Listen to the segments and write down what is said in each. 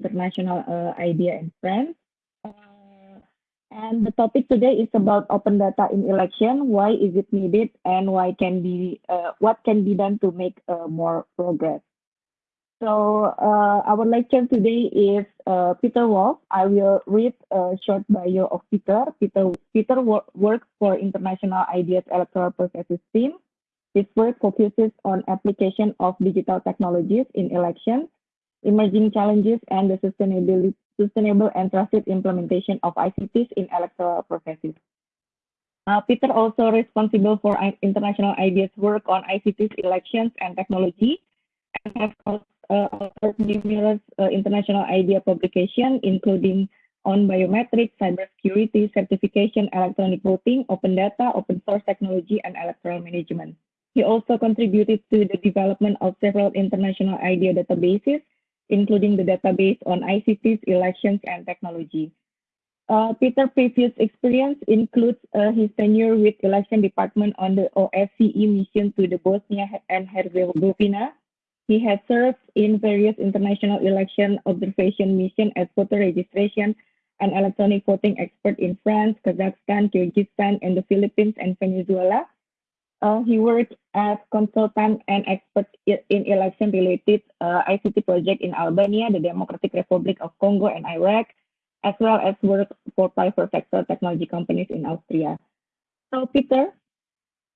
international uh, idea in France. Uh, and the topic today is about open data in election. Why is it needed, and why can be uh, what can be done to make uh, more progress? So uh, our lecture today is Peter Wolf. I will read a short bio of Peter. Peter, Peter wor works for International Ideas Electoral Processes team. His work focuses on application of digital technologies in elections, emerging challenges, and the sustainability, sustainable and trusted implementation of ICTs in electoral processes. Uh, Peter also responsible for international ideas work on ICTs, elections, and technology, and has uh, authored numerous uh, international idea publications, including on biometrics, cybersecurity, certification, electronic voting, open data, open source technology, and electoral management. He also contributed to the development of several international idea databases, including the database on ICTs, elections, and technology. Uh, Peter's previous experience includes uh, his tenure with election department on the OSCE mission to the Bosnia and Herzegovina. He has served in various international election observation missions as voter registration and electronic voting expert in France, Kazakhstan, Kyrgyzstan, and the Philippines and Venezuela. Uh, he worked as consultant and expert in election-related uh, ICT project in Albania, the Democratic Republic of Congo, and Iraq, as well as work for private sector technology companies in Austria. So, Peter,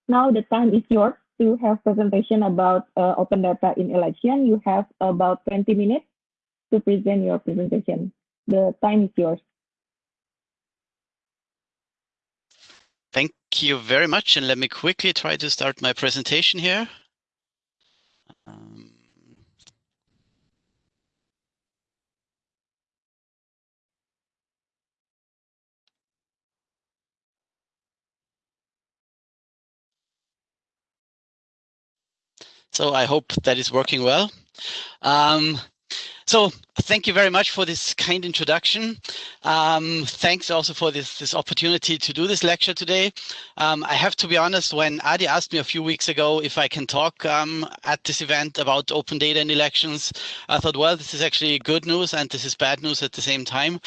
now the time is yours to have presentation about uh, open data in election. You have about 20 minutes to present your presentation. The time is yours. Thank you very much. And let me quickly try to start my presentation here. Um, so I hope that is working well. Um, so thank you very much for this kind introduction. Um, thanks also for this, this opportunity to do this lecture today. Um, I have to be honest, when Adi asked me a few weeks ago if I can talk um, at this event about open data in elections, I thought, well, this is actually good news and this is bad news at the same time.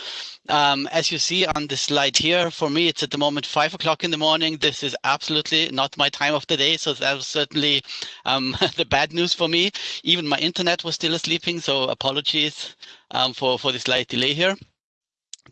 Um, as you see on the slide here, for me, it's at the moment five o'clock in the morning. This is absolutely not my time of the day. So that was certainly um, the bad news for me. Even my internet was still sleeping. So apologies um, for, for the slight delay here.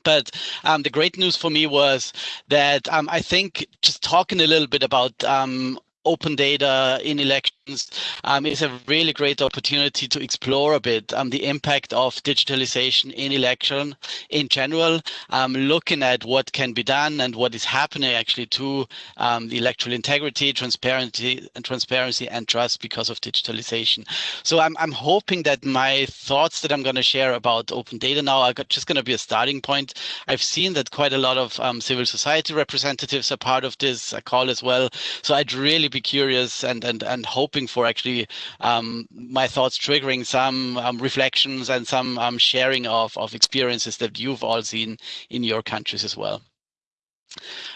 But um, the great news for me was that um, I think just talking a little bit about um, open data in elections um, is a really great opportunity to explore a bit um, the impact of digitalization in election in general, um, looking at what can be done and what is happening actually to um, the electoral integrity, transparency, and transparency and trust because of digitalization. So I'm, I'm hoping that my thoughts that I'm going to share about open data now are just going to be a starting point. I've seen that quite a lot of um, civil society representatives are part of this call as well. So I'd really be curious and and and hoping for actually um, my thoughts triggering some um, reflections and some um, sharing of of experiences that you've all seen in your countries as well.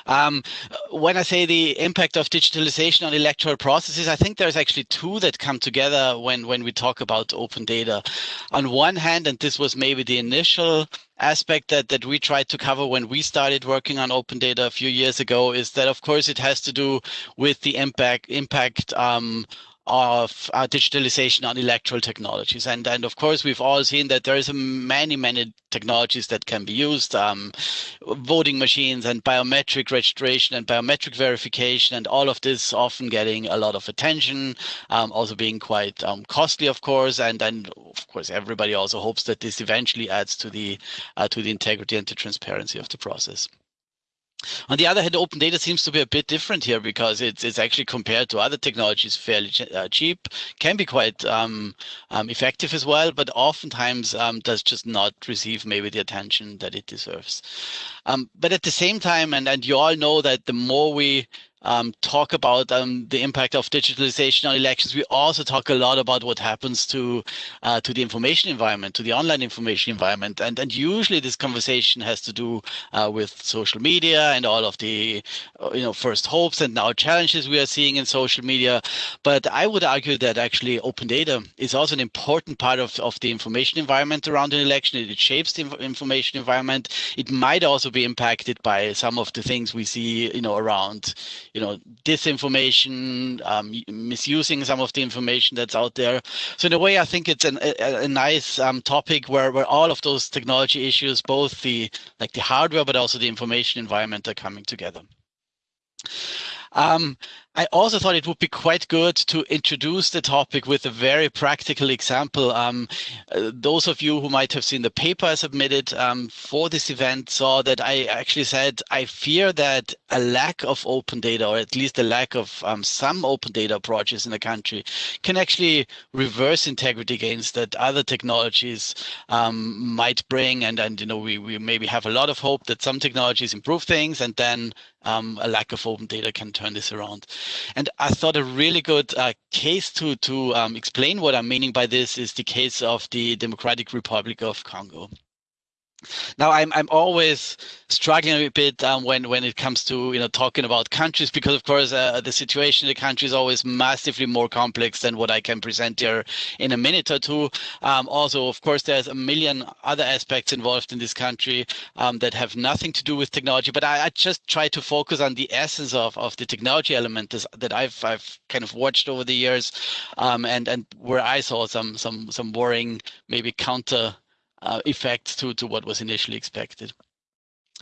Um, when I say the impact of digitalization on electoral processes, I think there's actually two that come together when, when we talk about open data. On one hand, and this was maybe the initial aspect that, that we tried to cover when we started working on open data a few years ago, is that of course it has to do with the impact impact um, of uh, digitalization on electoral technologies. And, and of course, we've all seen that there is many, many technologies that can be used, um, voting machines and biometric registration and biometric verification, and all of this often getting a lot of attention, um, also being quite um, costly, of course. And then, of course, everybody also hopes that this eventually adds to the uh, to the integrity and the transparency of the process. On the other hand, open data seems to be a bit different here because it's, it's actually compared to other technologies fairly uh, cheap, can be quite um, um, effective as well, but oftentimes um, does just not receive maybe the attention that it deserves. Um, but at the same time, and, and you all know that the more we um, talk about um, the impact of digitalization on elections. We also talk a lot about what happens to uh, to the information environment, to the online information environment, and and usually this conversation has to do uh, with social media and all of the uh, you know first hopes and now challenges we are seeing in social media. But I would argue that actually open data is also an important part of of the information environment around an election. It shapes the information environment. It might also be impacted by some of the things we see you know around you know, disinformation, um, misusing some of the information that's out there. So in a way, I think it's an, a, a, nice um, topic where, where all of those technology issues, both the like the hardware, but also the information environment are coming together. Um, I also thought it would be quite good to introduce the topic with a very practical example. Um, uh, those of you who might have seen the paper I submitted um, for this event saw that I actually said I fear that a lack of open data, or at least a lack of um, some open data approaches in the country, can actually reverse integrity gains that other technologies um, might bring. And, and you know, we, we maybe have a lot of hope that some technologies improve things, and then um, a lack of open data can turn this around. And I thought a really good uh, case to to um, explain what I'm meaning by this is the case of the Democratic Republic of Congo. Now I'm I'm always struggling a bit um, when when it comes to you know talking about countries because of course uh, the situation in the country is always massively more complex than what I can present here in a minute or two. Um, also, of course, there's a million other aspects involved in this country um, that have nothing to do with technology. But I, I, just try to focus on the essence of of the technology element that I've I've kind of watched over the years, um, and and where I saw some some some worrying maybe counter uh, effects to, to what was initially expected.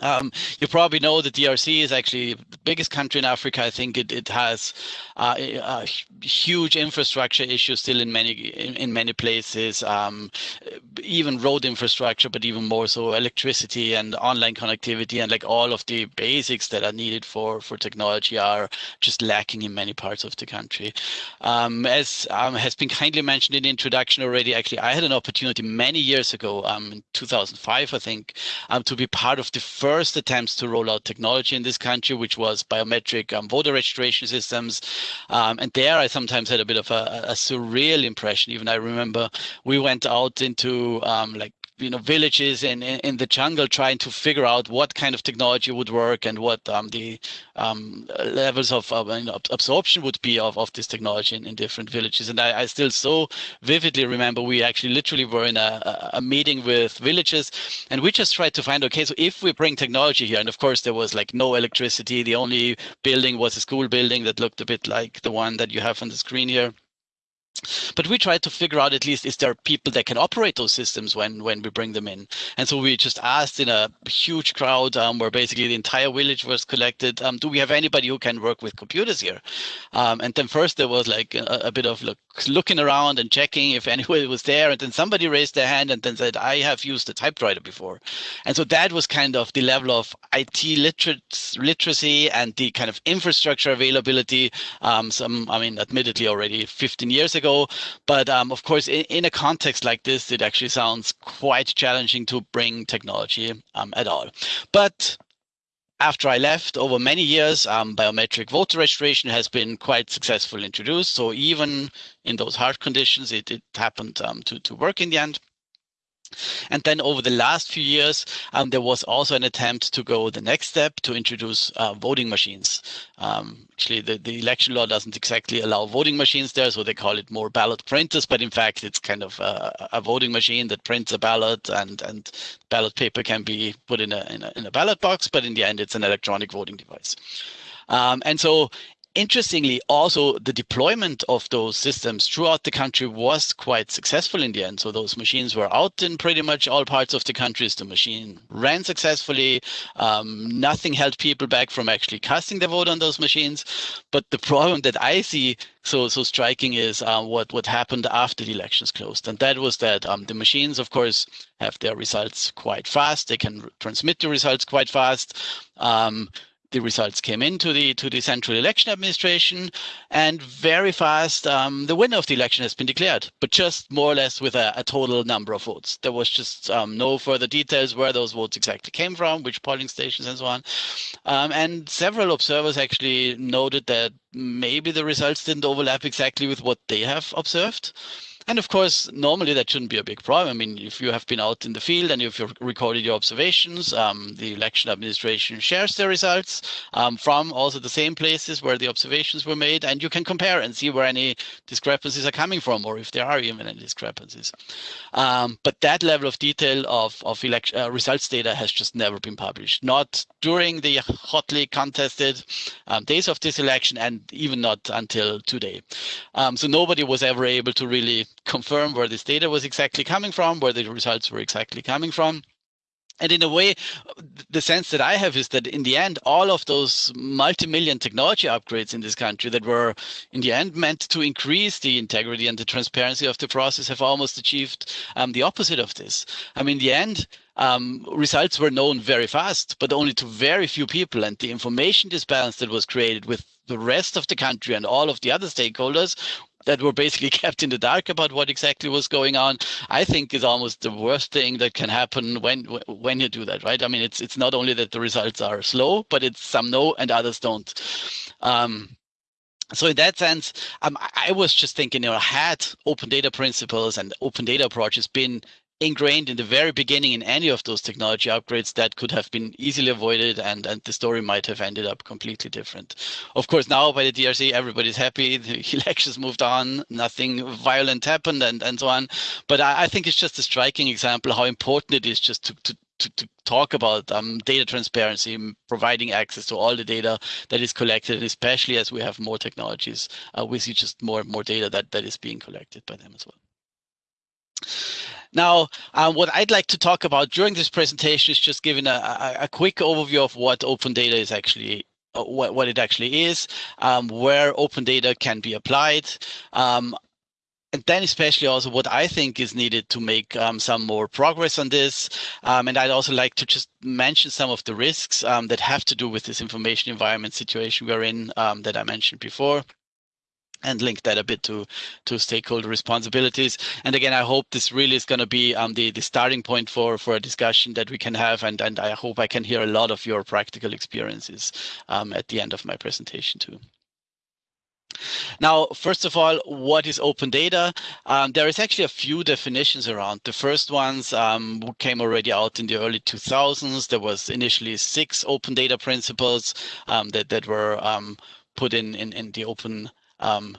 Um, you probably know that DRC is actually the biggest country in Africa. I think it, it has uh, huge infrastructure issues still in many in, in many places, um, even road infrastructure, but even more so electricity and online connectivity and like all of the basics that are needed for for technology are just lacking in many parts of the country. Um, as um, has been kindly mentioned in the introduction already, actually I had an opportunity many years ago, um, in 2005, I think, um, to be part of the first attempts to roll out technology in this country, which was biometric um, voter registration systems. Um, and there I sometimes had a bit of a, a, surreal impression. Even I remember we went out into um, like you know villages in, in, the jungle trying to figure out what kind of technology would work and what um, the um, levels of uh, you know, absorption would be of, of this technology in, in different villages. And I, I, still so vividly remember we actually literally were in a, a meeting with villages and we just tried to find okay so if we bring technology here and of course there was like no electricity the only building was a school building that looked a bit like the one that you have on the screen here but we try to figure out at least is there people that can operate those systems when when we bring them in? And so we just asked in a huge crowd um, where basically the entire village was collected um, do we have anybody who can work with computers here? Um, and then first there was like a, a, bit of look looking around and checking if anybody was there and then somebody raised their hand and then said i have used a typewriter before and so that was kind of the level of it literacy and the kind of infrastructure availability um, some i mean admittedly already 15 years ago ago. But um, of course, in, in, a context like this, it actually sounds quite challenging to bring technology um, at all. But after I left, over many years, um, biometric voter registration has been quite successfully introduced. So even in those hard conditions, it, it happened um, to, to work in the end. And then over the last few years, um, there was also an attempt to go the next step to introduce uh, voting machines. Um, actually, the, the election law doesn't exactly allow voting machines there, so they call it more ballot printers. But in fact, it's kind of a, a voting machine that prints a ballot, and and ballot paper can be put in a, in a in a ballot box. But in the end, it's an electronic voting device. Um, and so interestingly, also the deployment of those systems throughout the country was quite successful in the end. So those machines were out in pretty much all parts of the countries. The machine ran successfully. Um, nothing held people back from actually casting their vote on those machines. But the problem that I see so so striking is uh, what what happened after the elections closed, and that was that um, the machines, of course, have their results quite fast. They can transmit the results quite fast. Um, the results came into the to the Central Election Administration, and very fast um, the winner of the election has been declared, but just more or less with a, a total number of votes. There was just um, no further details where those votes exactly came from, which polling stations, and so on. Um, and several observers actually noted that maybe the results didn't overlap exactly with what they have observed. And of course, normally that shouldn't be a big problem. I mean, if you have been out in the field and if you've recorded your observations, um, the election administration shares the results um, from also the same places where the observations were made, and you can compare and see where any discrepancies are coming from, or if there are even any discrepancies. Um, but that level of detail of, of election, uh, results data has just never been published, not during the hotly contested um, days of this election, and even not until today. Um, so nobody was ever able to really confirm where this data was exactly coming from, where the results were exactly coming from. And in a way, the sense that I have is that in the end, all of those multi-million technology upgrades in this country that were in the end meant to increase the integrity and the transparency of the process have almost achieved um, the opposite of this. I mean, in the end, um, results were known very fast, but only to very few people. And the information disbalance that was created with the rest of the country and all of the other stakeholders that were basically kept in the dark about what exactly was going on, I think is almost the worst thing that can happen when when you do that, right? I mean, it's it's not only that the results are slow, but it's some know and others don't. Um, so in that sense, um, I was just thinking, you know, had open data principles and open data approaches been ingrained in the very beginning in any of those technology upgrades that could have been easily avoided and, and the story might have ended up completely different. Of course, now by the DRC, everybody's happy. The elections moved on, nothing violent happened and, and so on. But I, I think it's just a striking example how important it is just to, to to, to, talk about um, data transparency, providing access to all the data that is collected, especially as we have more technologies, uh, we see just more and more data that, that is being collected by them as well. Now, um, what I'd like to talk about during this presentation is just giving a, a, a quick overview of what open data is actually uh, what, what it actually is, um, where open data can be applied, um, and then especially also what I think is needed to make um, some more progress on this. Um, and I'd also like to just mention some of the risks um, that have to do with this information environment situation we're in um, that I mentioned before and link that a bit to to stakeholder responsibilities. And again, I hope this really is going to be um, the the starting point for for a discussion that we can have. And and I hope I can hear a lot of your practical experiences um, at the end of my presentation too. Now, first of all, what is open data? Um, there is actually a few definitions around. The first ones um, came already out in the early 2000s. There was initially six open data principles um, that, that were um, put in, in, in the open um,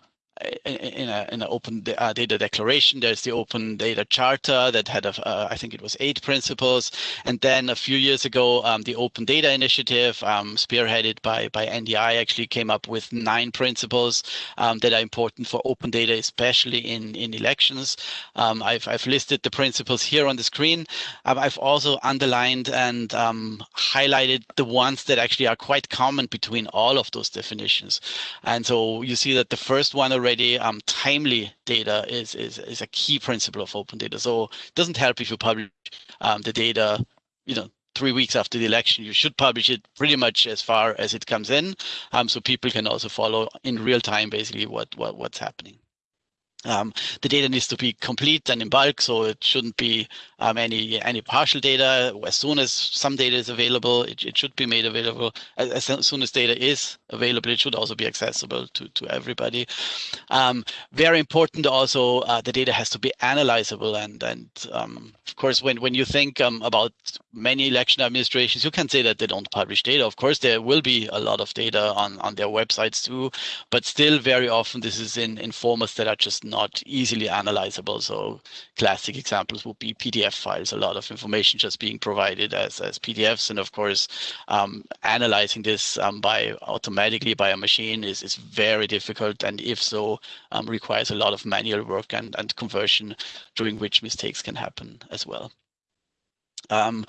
in, a, in an open uh, data declaration. There's the open data charter that had, a, uh, I think it was eight principles. And then a few years ago, um, the open data initiative um, spearheaded by, by NDI actually came up with nine principles um, that are important for open data, especially in, in elections. Um, I've, I've listed the principles here on the screen. Um, I've also underlined and um, highlighted the ones that actually are quite common between all of those definitions. And so you see that the first one already, um, timely data is, is, is a key principle of open data. So it doesn't help if you publish um, the data, you know, three weeks after the election. You should publish it pretty much as far as it comes in, um, so people can also follow in real time basically what, what what's happening. Um, the data needs to be complete and in bulk, so it shouldn't be um, any any partial data. As soon as some data is available, it, it should be made available. As, as, soon as data is available, it should also be accessible to, to everybody. Um, very important also, uh, the data has to be analyzable. And, and um, of course, when, when you think um, about many election administrations, you can say that they don't publish data. Of course, there will be a lot of data on, on their websites too, but still very often this is in, in formats that are just not easily analyzable. So classic examples would be PDF files, a lot of information just being provided as, as PDFs. And of course, um, analyzing this um, by automatically by a machine is, is very difficult. And if so, um, requires a lot of manual work and, and conversion, during which mistakes can happen as well. Um,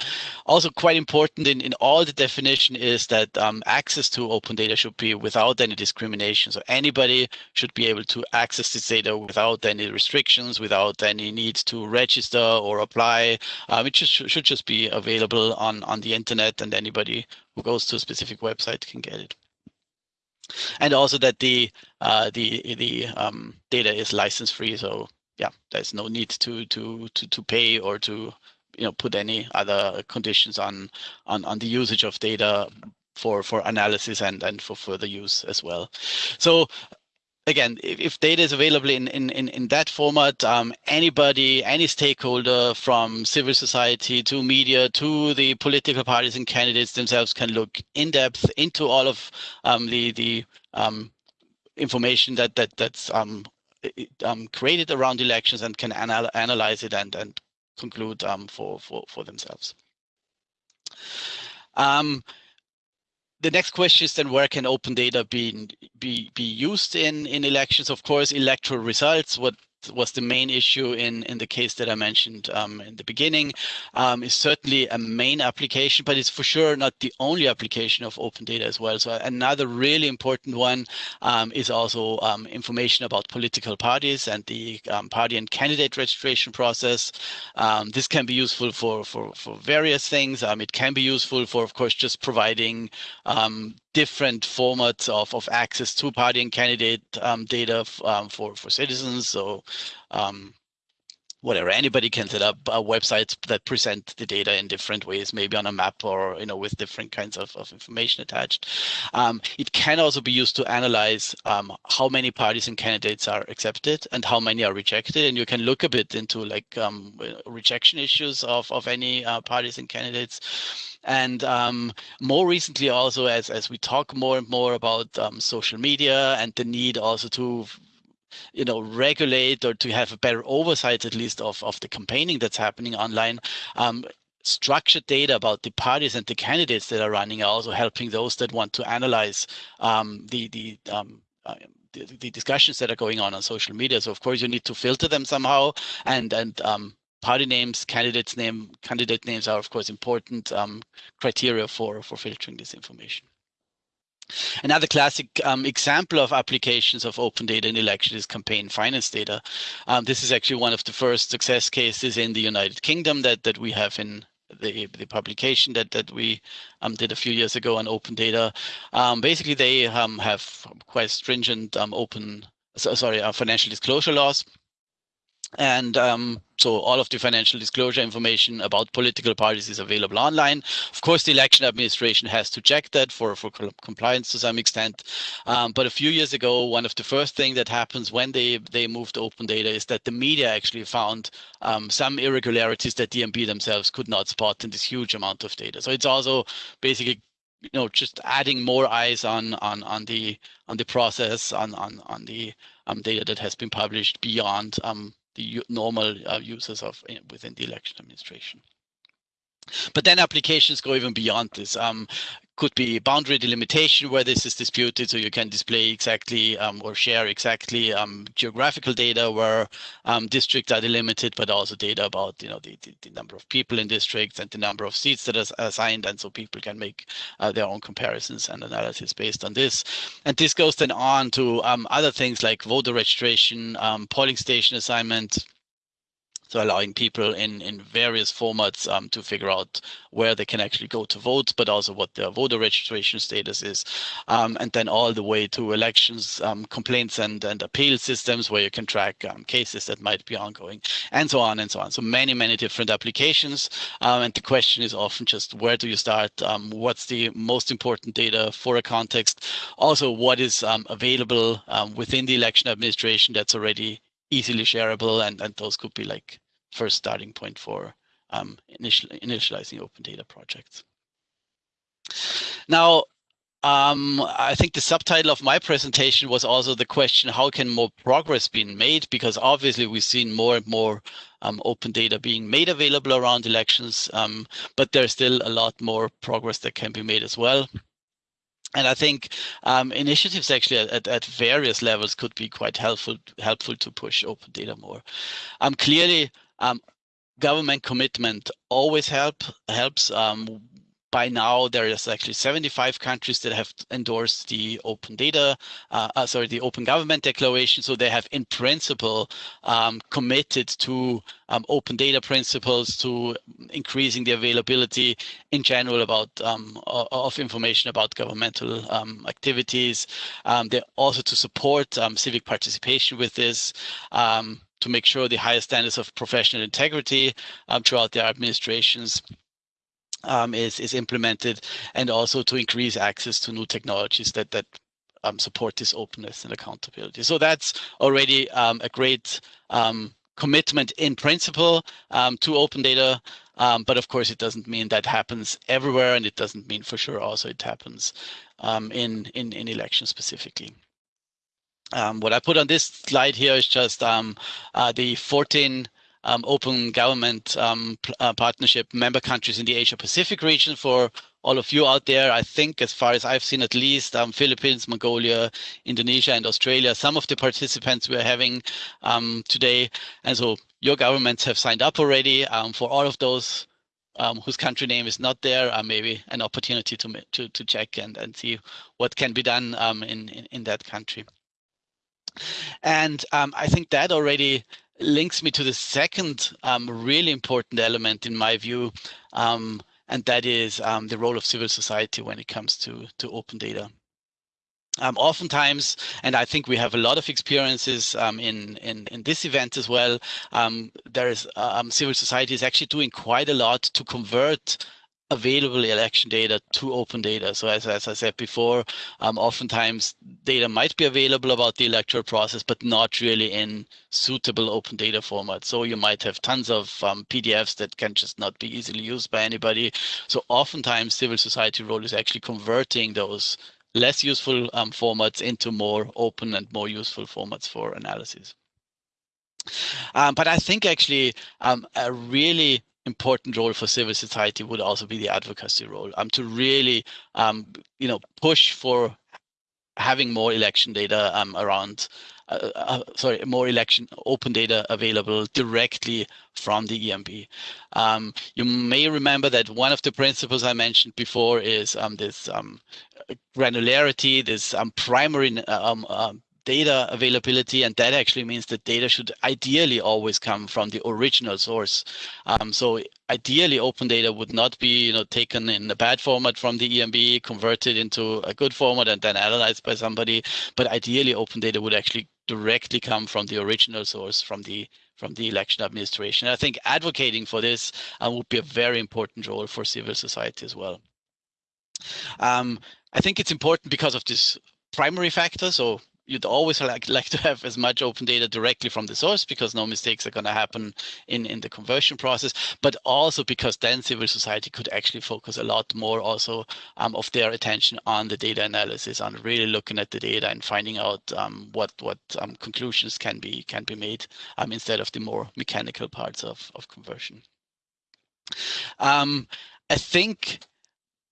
also quite important in, in all the definition is that um, access to open data should be without any discrimination. So anybody should be able to access this data without any restrictions, without any need to register or apply. Um, it just, should just be available on, on the internet and anybody who goes to a specific website can get it. And also that the uh, the the um, data is license free. So yeah, there's no need to to to to pay or to you know put any other conditions on on on the usage of data for for analysis and and for further use as well. So again if, if data is available in in in, in that format um, anybody any stakeholder from civil society to media to the political parties and candidates themselves can look in depth into all of um, the the um, information that that that's um, um, created around elections and can anal analyze it and and conclude um, for, for, for themselves. Um, the next question is then where can open data be be be used in in elections of course electoral results what was the main issue in, in the case that I mentioned um, in the beginning, um, is certainly a main application, but it's for sure not the only application of open data as well. So another really important one um, is also um, information about political parties and the um, party and candidate registration process. Um, this can be useful for, for, for various things. it can be useful for, of course, just providing different formats of, of access to party and candidate um, data um, for, for citizens. So um, whatever, anybody can set up uh, websites that present the data in different ways, maybe on a map or you know with different kinds of, of information attached. Um, it can also be used to analyze um, how many parties and candidates are accepted and how many are rejected. And you can look a bit into like um, rejection issues of, of any uh, parties and candidates. And um, more recently, also as as we talk more and more about um, social media and the need also to you know regulate or to have a better oversight at least of of the campaigning that's happening online um, structured data about the parties and the candidates that are running are also helping those that want to analyze um, the the, um, uh, the discussions that are going on on social media. So of course you need to filter them somehow, and and um, party names, candidates name, candidate names are of course important um, criteria for for filtering this information. Another classic um, example of applications of open data in elections is campaign finance data. Um, this is actually one of the first success cases in the United Kingdom that that we have in the the publication that that we um, did a few years ago on open data. Um, basically, they um, have quite stringent um, open so, sorry uh, financial disclosure laws and um, so all of the financial disclosure information about political parties is available online. Of course, the election administration has to check that for, for compliance to some extent. Um, but a few years ago, one of the first things that happens when they, they moved open data is that the media actually found um, some irregularities that EMB themselves could not spot in this huge amount of data. So it's also basically you know just adding more eyes on on on the on the process on on on the um, data that has been published beyond um, the normal uh, users of within the election administration. But then applications go even beyond this. Um, could be boundary delimitation where this is disputed, so you can display exactly um, or share exactly um, geographical data where um, districts are delimited, but also data about you know the, the, the, number of people in districts and the number of seats that are assigned, and so people can make uh, their own comparisons and analysis based on this. And this goes then on to um, other things like voter registration, um, polling station assignment, so allowing people in in various formats um, to figure out where they can actually go to vote, but also what their voter registration status is, um, and then all the way to elections um, complaints and and appeal systems where you can track um, cases that might be ongoing, and so on and so on. So many many different applications, um, and the question is often just where do you start? Um, what's the most important data for a context? Also, what is available within the election administration that's already easily shareable, and, and those could be like first starting point for um, initial, initializing open data projects. Now, um, I think the subtitle of my presentation was also the question, how can more progress be made? Because obviously we've seen more and more um, open data being made available around elections, um, but there's still a lot more progress that can be made as well. And I think um, initiatives actually at, at various levels could be quite helpful helpful to push open data more. Um, clearly, um, government commitment always help helps. Um, by now there is actually 75 countries that have endorsed the open data uh, uh, sorry the open government declaration. So they have in principle um, committed to um, open data principles to increasing the availability in general about um, of information about governmental um, activities. Um, they're also to support um, civic participation with this to make sure the highest standards of professional integrity throughout their administrations um, is is implemented, and also to increase access to new technologies that that um, support this openness and accountability. So that's already um, a great um, commitment in principle um, to open data. Um, but of course, it doesn't mean that happens everywhere, and it doesn't mean for sure also it happens in in in elections specifically. What I put on this slide here is just uh, the 14 um, open government um, uh, partnership member countries in the Asia Pacific region for all of you out there. I think as far as I've seen at least um, Philippines, Mongolia, Indonesia and Australia, some of the participants we're having um, today. And so your governments have signed up already um, for all of those um, whose country name is not there, uh, maybe an opportunity to, to, to check and, and see what can be done in, in, in, that country. And um, I think that already links me to the second um, really important element in my view, um, and that is um, the role of civil society when it comes to, to open data. Um, oftentimes, and I think we have a lot of experiences um, in, in, in this event as well, there is civil society is actually doing quite a lot to convert available election data to open data. So as, as I said before, um, oftentimes data might be available about the electoral process, but not really in suitable open data format. So you might have tons of um, PDFs that can just not be easily used by anybody. So oftentimes civil society role is actually converting those less useful um, formats into more open and more useful formats for analysis. Um, but I think actually um, a really important role for civil society would also be the advocacy role um, to really um, you know push for having more election data um, around uh, uh, sorry more election open data available directly from the EMB. Um, you may remember that one of the principles I mentioned before is um, this um, granularity, this primary data availability, and that actually means that data should ideally always come from the original source. Um, so ideally, open data would not be you know taken in a bad format from the EMB, converted into a good format, and then analyzed by somebody. But ideally, open data would actually directly come from the original source, from the from the election administration. I think advocating for this uh, would be a very important role for civil society as well. Um, I think it's important because of this primary factor. So you'd always like, like to have as much open data directly from the source because no mistakes are going to happen in, in the conversion process, but also because then civil society could actually focus a lot more also um, of their attention on the data analysis, on really looking at the data and finding out um, what what um, conclusions can be can be made um, instead of the more mechanical parts of, of conversion. Um, I think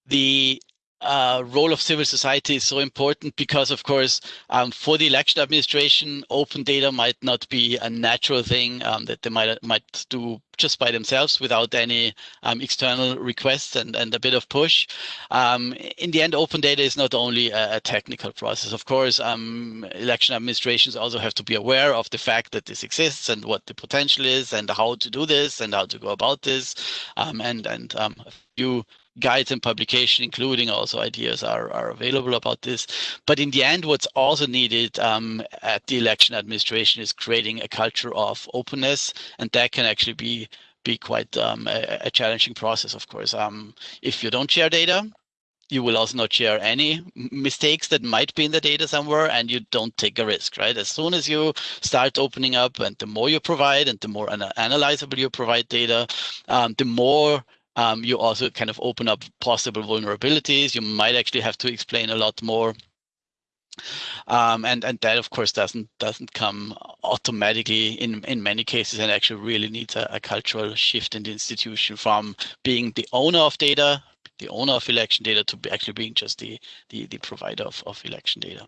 the uh, role of civil society is so important because, of course, um, for the election administration, open data might not be a natural thing um, that they might might do just by themselves without any um, external requests and, and a bit of push. Um, in the end, open data is not only a, a technical process. Of course, um, election administrations also have to be aware of the fact that this exists and what the potential is and how to do this and how to go about this. Um, and and a few guides and publication, including also ideas are, are available about this. But in the end, what's also needed um, at the election administration is creating a culture of openness, and that can actually be be quite um, a, a, challenging process, of course. Um, if you don't share data, you will also not share any mistakes that might be in the data somewhere and you don't take a risk right as soon as you start opening up and the more you provide and the more analyzable you provide data um, the more um, you also kind of open up possible vulnerabilities. You might actually have to explain a lot more. Um, and and that of course doesn't doesn't come automatically in in many cases and actually really needs a, a cultural shift in the institution from being the owner of data the owner of election data to be actually being just the the, the provider of, of election data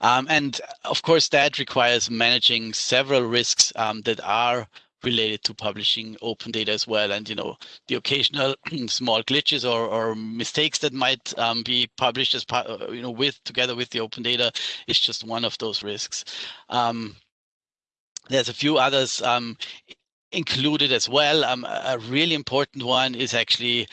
um, and of course that requires managing several risks um, that are related to publishing open data as well. And, you know, the occasional small glitches or, or mistakes that might um, be published as uh, you know, with together with the open data is just one of those risks. Um, there's a few others um, included as well. Um, a really important one is actually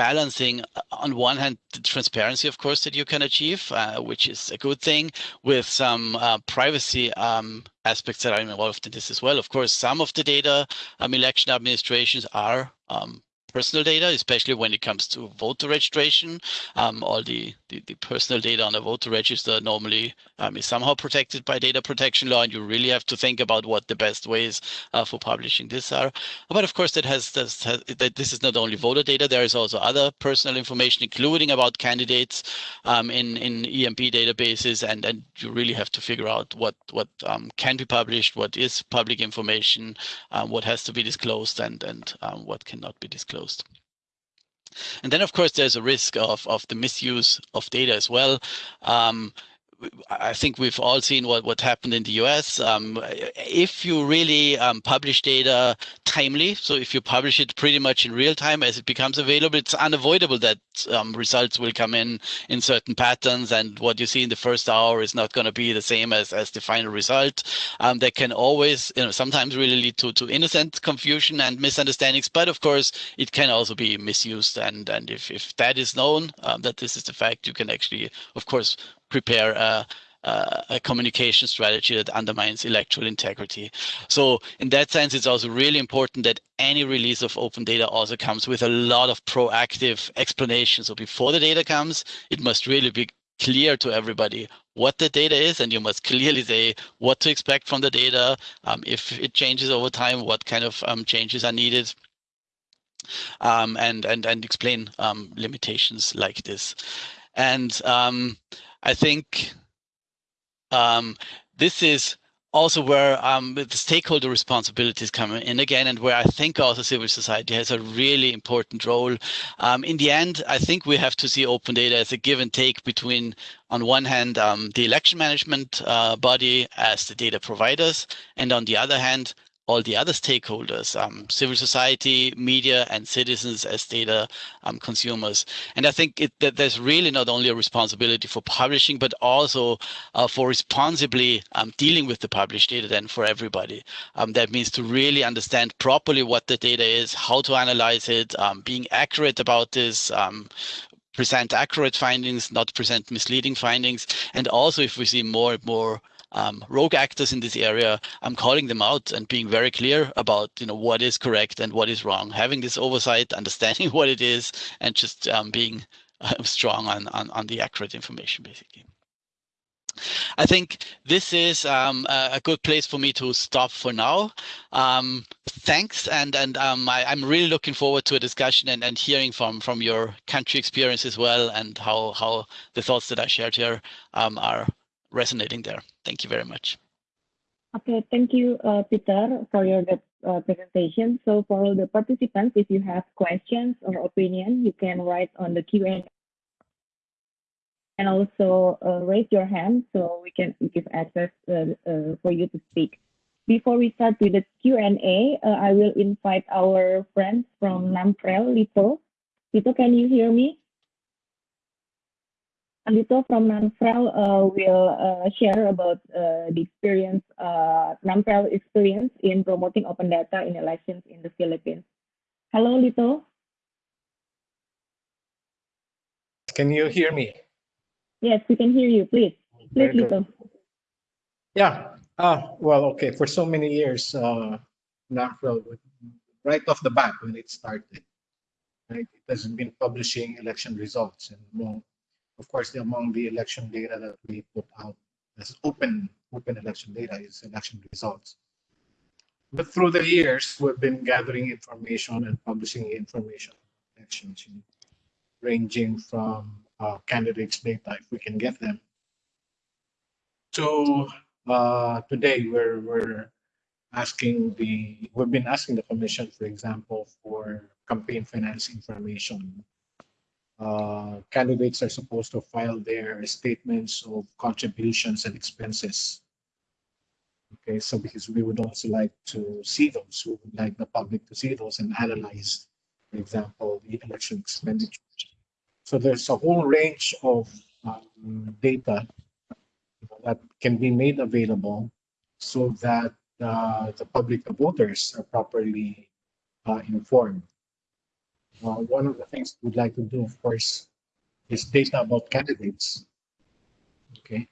balancing uh, on one hand the transparency of course that you can achieve uh, which is a good thing with some uh, privacy um, aspects that are involved in this as well. Of course some of the data um, election administrations are um, personal data, especially when it comes to voter registration. Um, all the, the, the, personal data on a voter register normally um, is somehow protected by data protection law, and you really have to think about what the best ways uh, for publishing this are. But of course, that has, this, has, that this is not only voter data, there is also other personal information, including about candidates um, in, in EMB databases, and, and you really have to figure out what, what um, can be published, what is public information, um, what has to be disclosed, and, and um, what cannot be disclosed closed. And then, of course, there's a risk of, of the misuse of data as well. Um, I think we've all seen what, what happened in the US. Um, if you really um, publish data timely, so if you publish it pretty much in real time as it becomes available, it's unavoidable that um, results will come in in certain patterns and what you see in the first hour is not going to be the same as, as the final result. Um, that can always, you know, sometimes really lead to, to innocent confusion and misunderstandings, but of course it can also be misused. And, and if, if that is known, um, that this is the fact, you can actually, of course, prepare a, a, a, communication strategy that undermines electoral integrity. So in that sense, it's also really important that any release of open data also comes with a lot of proactive explanation. So before the data comes, it must really be clear to everybody what the data is, and you must clearly say what to expect from the data. Um, if it changes over time, what kind of um, changes are needed. Um, and and and explain um, limitations like this. And um, I think um, this is also where um, the stakeholder responsibilities come in again, and where I think also civil society has a really important role. Um, in the end, I think we have to see open data as a give and take between, on one hand, um, the election management uh, body as the data providers, and on the other hand, all the other stakeholders, um, civil society, media, and citizens as data um, consumers. And I think it, that there's really not only a responsibility for publishing, but also uh, for responsibly um, dealing with the published data then for everybody. Um, that means to really understand properly what the data is, how to analyze it, um, being accurate about this, um, present accurate findings, not present misleading findings. And also if we see more and more um, rogue actors in this area, I'm calling them out and being very clear about you know what is correct and what is wrong. Having this oversight, understanding what it is, and just um, being uh, strong on, on on the accurate information, basically. I think this is um, a good place for me to stop for now. Um, thanks, and and um, I, am really looking forward to a discussion and, and hearing from from your country experience as well, and how how the thoughts that I shared here um, are resonating there. Thank you very much. Okay, thank you, uh, Peter, for your uh, presentation. So for all the participants, if you have questions or opinion, you can write on the Q&A and also uh, raise your hand so we can give access uh, uh, for you to speak. Before we start with the Q&A, uh, I will invite our friends from NAMFREL, Lito. Lito, can you hear me? Andito from NAMFREL uh, will uh, share about uh, the experience, uh, NAMFREL experience in promoting open data in elections in the Philippines. Hello, Lito. Can you hear me? Yes, we can hear you. Please, please, Lito. Yeah. Ah, well, okay. For so many years, uh, NAMFREL, right off the bat when it started, right, it has been publishing election results and of course, among the election data that we put out as open open election data is election results. But through the years, we've been gathering information and publishing information elections, ranging from uh, candidates' data, if we can get them, to uh, today, we're we're asking the we've been asking the commission, for example, for campaign finance information uh, candidates are supposed to file their statements of contributions and expenses Okay, so because we would also like to see those, we would like the public to see those and analyze, for example, the election expenditures. So there's a whole range of um, data that can be made available so that uh, the public the voters are properly uh, informed. Uh, one of the things we'd like to do, of course, is data about candidates. Okay,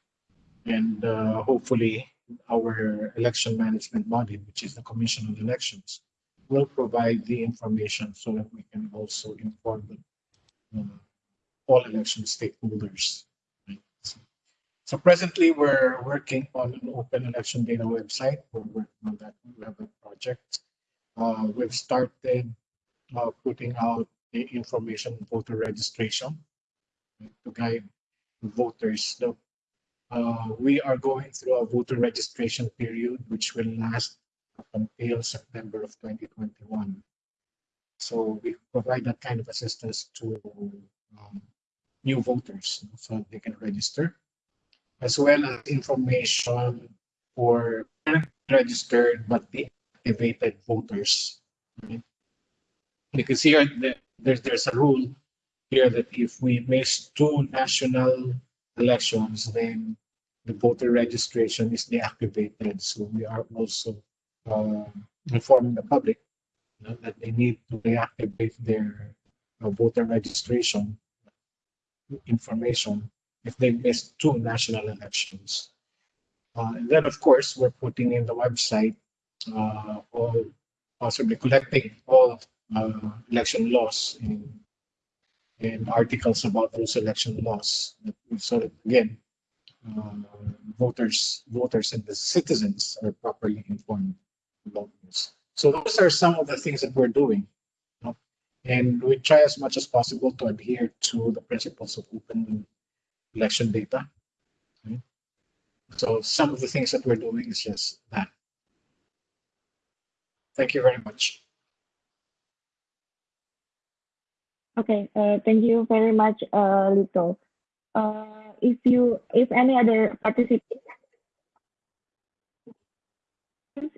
and uh, hopefully our election management body, which is the Commission on Elections, will provide the information so that we can also inform the, uh, all election stakeholders. So, so presently, we're working on an open election data website. We're working on that. We have a project. Uh, we've started uh, putting out the information voter registration to guide voters. Uh, we are going through a voter registration period, which will last until September of 2021. So we provide that kind of assistance to um, new voters so they can register, as well as information for registered but deactivated voters. Right? Because here there's, there's a rule here that if we miss two national elections, then the voter registration is deactivated. So we are also uh, informing the public you know, that they need to deactivate their uh, voter registration information if they miss two national elections. Uh, and then, of course, we're putting in the website uh, all possibly collecting all uh, election laws in and articles about those election laws. So that again, uh, voters, voters and the citizens are properly informed about this. So those are some of the things that we're doing. You know? And we try as much as possible to adhere to the principles of open election data. So some of the things that we're doing is just that. Thank you very much. Okay, uh, thank you very much, uh, Lito. Uh, if you, if any other participants,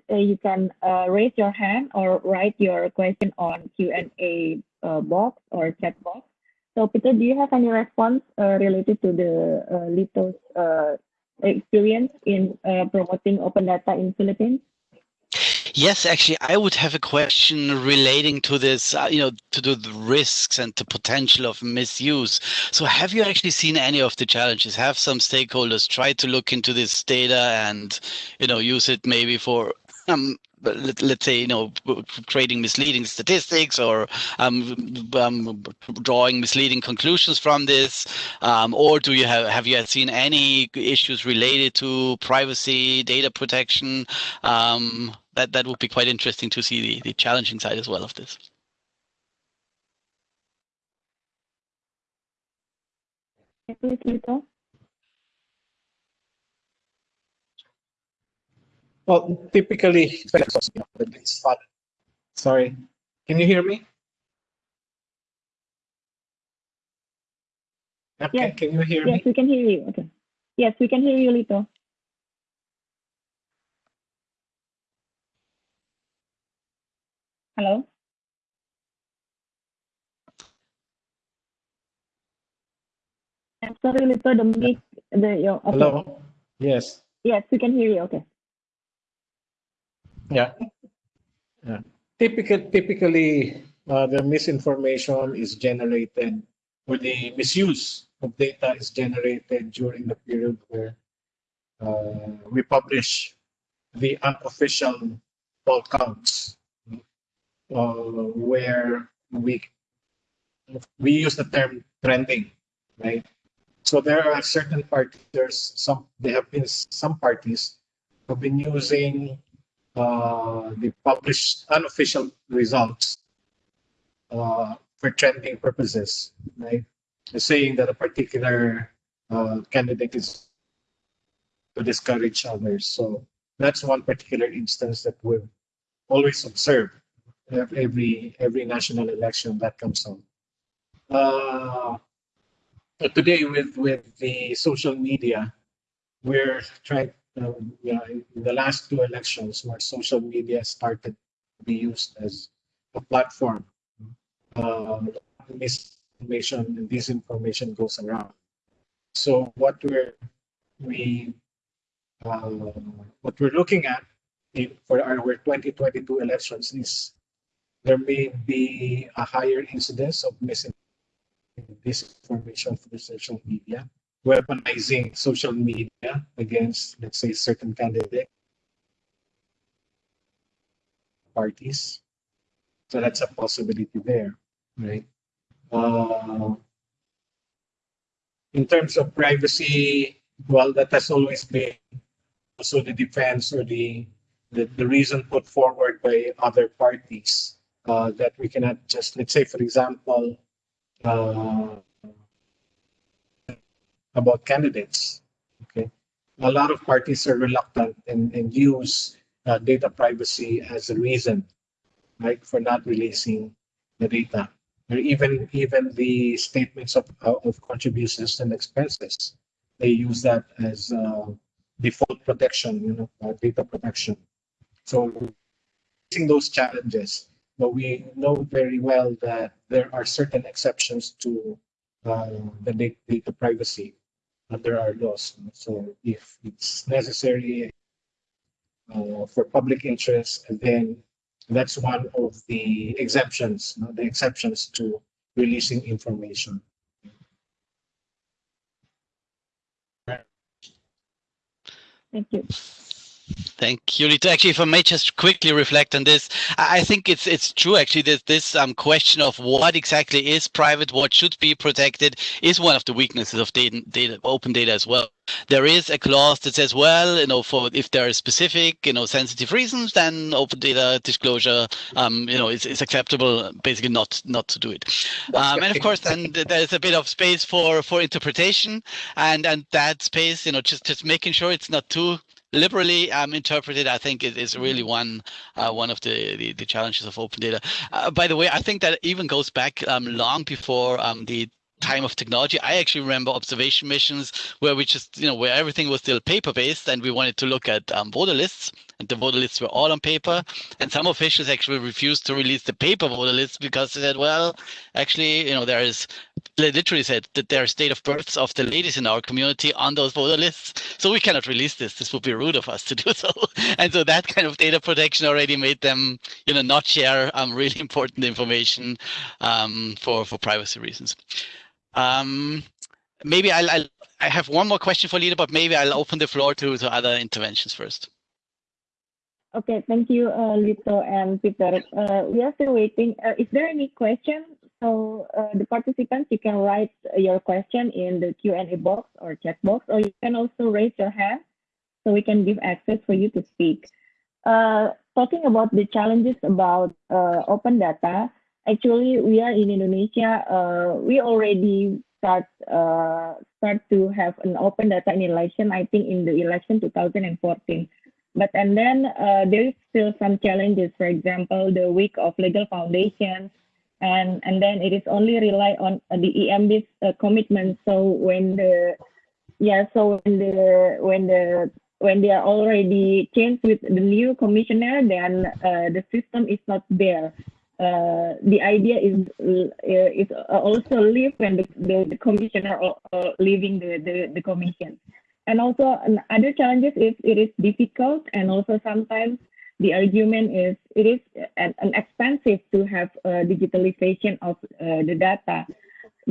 uh, you can uh, raise your hand or write your question on Q&A uh, box or chat box. So Peter, do you have any response uh, related to the uh, Lito's uh, experience in promoting open data in Philippines? Yes, actually, I would have a question relating to this, uh, you know, to the risks and the potential of misuse. So have you actually seen any of the challenges? Have some stakeholders tried to look into this data and, you know, use it maybe for um, let, us say you know creating misleading statistics or um, um, drawing misleading conclusions from this um, or do you have have you seen any issues related to privacy data protection um, that that would be quite interesting to see the, the challenging side as well of this Well, typically, sorry, can you hear me? Okay, yes. can you hear yes, me? Yes, we can hear you. Okay. Yes, we can hear you, Lito. Hello? I'm sorry, Lito, the mic, the, your, okay. Hello? Yes. Yes, we can hear you. Okay. Yeah. Yeah. Typical, typically, uh, the misinformation is generated or the misuse of data is generated during the period where uh, we publish the unofficial poll counts, where we we use the term trending, right? So there are certain parties. There's some. There have been some parties have been using uh, the published unofficial results uh, for trending purposes, right? Saying that a particular uh, candidate is to discourage others. So that's one particular instance that we've always observed every every national election that comes on. Uh, today with with the social media, we're trying you know, in the last two elections where social media started to be used as a platform, uh, misinformation and disinformation goes around. So what we're we uh, what we're looking at in, for our 2022 elections is there may be a higher incidence of misinformation through social media, weaponizing social media against, let's say, certain candidate parties. So that's a possibility there, right? Uh, in terms of privacy, well, that has always been also the defense or the the, the reason put forward by other parties uh, that we cannot just, let's say, for example, uh, about candidates. Okay, a lot of parties are reluctant and, and use uh, data privacy as a reason, right, for not releasing the data. Or even even the statements of uh, of contributions and expenses, they use that as uh, default protection, you know, uh, data protection. So, facing those challenges, but we know very well that there are certain exceptions to uh, the data privacy under our laws. So if it's necessary uh, for public interest, then that's one of the exemptions, you know, the exceptions to releasing information. Thank you. Thank you, Lito. Actually, if I may just quickly reflect on this, I think it's it's true actually that this um, question of what exactly is private, what should be protected, is one of the weaknesses of data, data open data as well. There is a clause that says, well, you know, for if there are specific, you know, sensitive reasons, then open data disclosure, um, you know, is, is acceptable. Basically, not not to do it. Um, and of course, then there's a bit of space for for interpretation, and and that space, you know, just just making sure it's not too liberally um, interpreted, I think it is really mm-hmm. one uh, one of the, the, the challenges of open data. Uh, by the way, I think that even goes back um, long before um, the time of technology. I actually remember observation missions where we just, you know, where everything was still paper based and we wanted to look at um, voter lists and the voter lists were all on paper. And some officials actually refused to release the paper voter lists because they said, well, actually, you know, there is, they literally said that there are state of births of the ladies in our community on those voter lists. So we cannot release this. This would be rude of us to do so. And so that kind of data protection already made them, you know, not share um, really important information um, for, for privacy reasons. Um, maybe I'll, I'll, I have one more question for Lito, but maybe I'll open the floor to, to other interventions first. Okay, thank you, uh, Lito and Peter. Uh, we are still waiting. Uh, is there any question? So uh, the participants, you can write your question in the Q&A box or chat box, or you can also raise your hand so we can give access for you to speak. Uh, talking about the challenges about uh, open data, actually we are in Indonesia. We already start start to have an open data in election. I think in the election 2014. But and then uh, there is still some challenges. For example, the week of legal foundations, and and then it is only rely on uh, the EMB's uh, commitment. So when the yeah, so when the when the when they are already changed with the new commissioner, then uh, the system is not there uh, the idea is uh, is also leave when the, the, the commissioner uh, leaving the, the, the commission. And also other challenges is it is difficult and also sometimes the argument is it is an, an expensive to have digitalization of uh, the data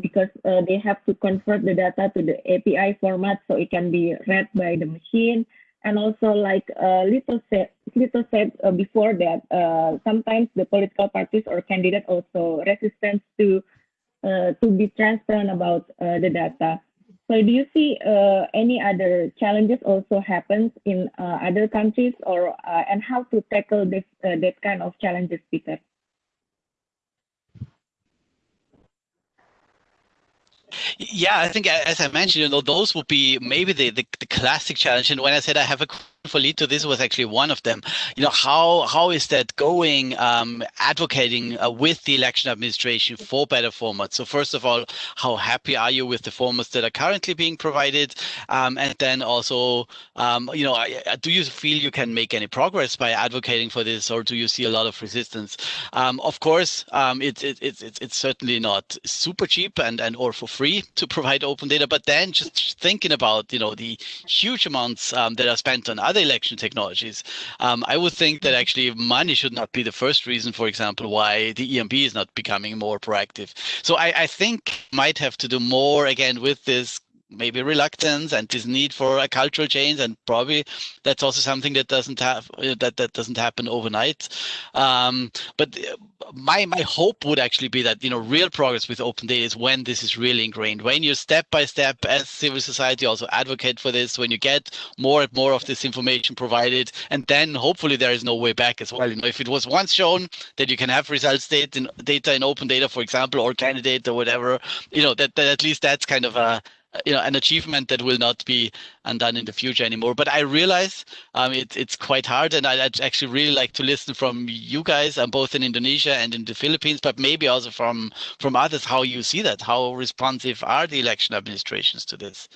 because uh, they have to convert the data to the API format so it can be read by the machine and also like uh, Lito said, Lito said uh, before that uh, sometimes the political parties or candidate also resistant to uh, to be transparent about uh, the data. So do you see uh, any other challenges also happens in uh, other countries or uh, and how to tackle this uh, that kind of challenges, Peter? Yeah, I think as I mentioned, you know, those would be maybe the, the, the classic challenge. And when I said I have a for Lito this was actually one of them. You know, how how is that going? Um, advocating uh, with the election administration for better formats. So first of all, how happy are you with the formats that are currently being provided? Um, and then also, um, you know, do you feel you can make any progress by advocating for this, or do you see a lot of resistance? Um, of course, um, it's it, it, it, it's certainly not super cheap and and or for free to provide open data. But then just thinking about you know the huge amounts um, that are spent on other election technologies. Um, I would think that actually money should not be the first reason, for example, why the EMB is not becoming more proactive. So I, I think might have to do more again with this maybe reluctance and this need for a cultural change and probably that's also something that doesn't have that that doesn't happen overnight. Um, but uh, my my hope would actually be that you know real progress with open data is when this is really ingrained when you step by step as civil society also advocate for this when you get more and more of this information provided and then hopefully there is no way back as well. You know if it was once shown that you can have results data in, data in open data for example or candidate or whatever you know that, that at least that's kind of a you know an achievement that will not be undone in the future anymore. But i realize um, it, it's quite hard and I, would actually really like to listen from you guys um, both in indonesia and in the philippines but maybe also from from others how you see that. How responsive are the election administrations to this?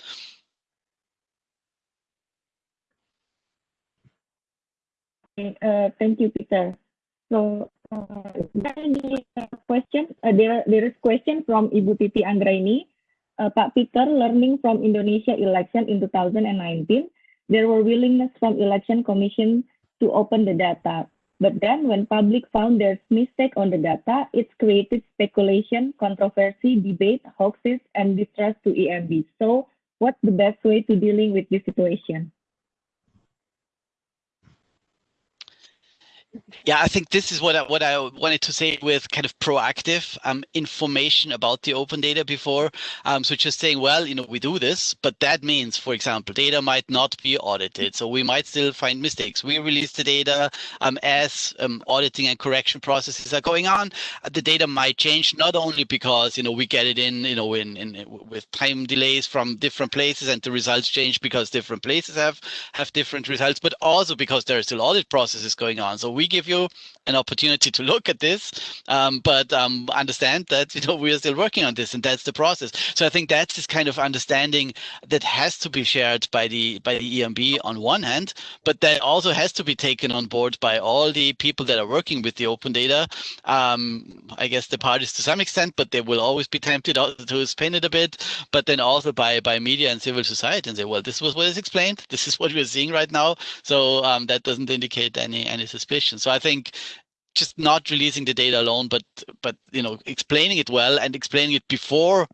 Uh, thank you peter. So uh, any question uh, there there is question from ibu titi anggraini uh, Pak Peter, learning from Indonesia election in 2019, there were willingness from election commission to open the data. But then when public found there's mistake on the data, it's created speculation, controversy, debate, hoaxes, and distrust to EMB. So what's the best way to dealing with this situation? Yeah, I think this is what I, what I wanted to say with kind of proactive um, information about the open data before. Um, so just saying, well, you know, we do this, but that means, for example, data might not be audited. So we might still find mistakes. We release the data um, as um, auditing and correction processes are going on. The data might change not only because, you know, we get it in, you know, in, in with time delays from different places and the results change because different places have, have different results, but also because there are still audit processes going on. So we we give you an opportunity to look at this, um, but um, understand that you know we are still working on this, and that's the process. So I think that's this kind of understanding that has to be shared by the by the EMB on one hand, but that also has to be taken on board by all the people that are working with the open data. Um, I guess the parties to some extent, but they will always be tempted to spin it a bit. But then also by by media and civil society and say, well, this was what is explained. This is what we're seeing right now. So um, that doesn't indicate any any suspicion. So I think just not releasing the data alone, but but you know explaining it well and explaining it before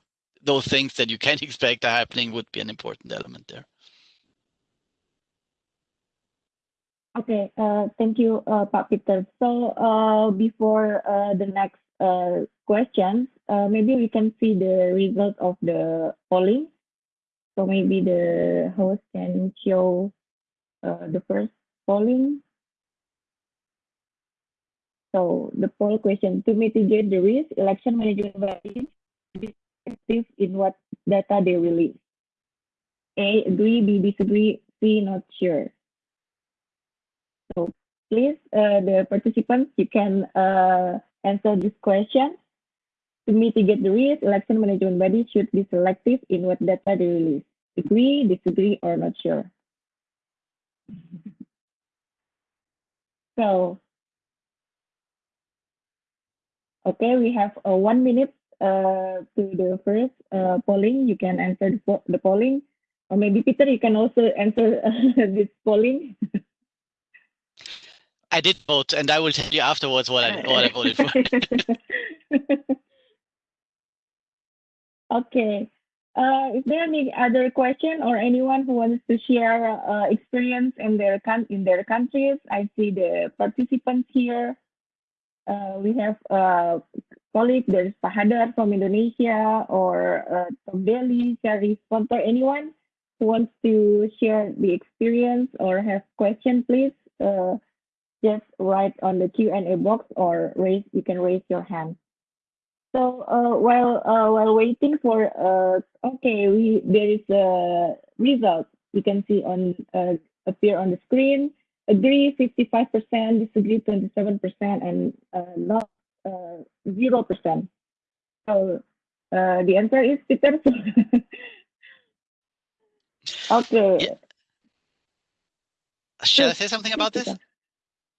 those things that you can expect are happening would be an important element there. Okay, uh, thank you, uh, Peter. So uh, before uh, the next uh, questions, uh, maybe we can see the result of the polling. So maybe the host can show the first polling. So the poll question, to mitigate the risk, election management bodies effective in what data they release. A, agree, B, disagree, C, not sure. So please, uh, the participants, you can uh, answer this question. To mitigate the risk, election management bodies should be selective in what data they release. Agree, disagree, or not sure. so Okay, we have uh, one minute uh, to the first uh, polling. You can answer the, the polling. Or maybe Peter, you can also answer this polling. I did vote, and I will tell you afterwards what I, what I voted for. okay. Uh, is there any other question or anyone who wants to share uh, experience in their in their countries? I see the participants here uh, we have a colleague, there's Pak Hadar from Indonesia or uh, from Delhi, anyone who wants to share the experience or have question, please uh, just write on the Q&A box or raise, you can raise your hand. So uh, while uh, while waiting for uh, okay, we there is a result you can see on uh, appear on the screen. Agree 55%, disagree 27%, and uh, not uh, 0%. So uh, the answer is Peter. okay. Yeah. Shall I say something about this?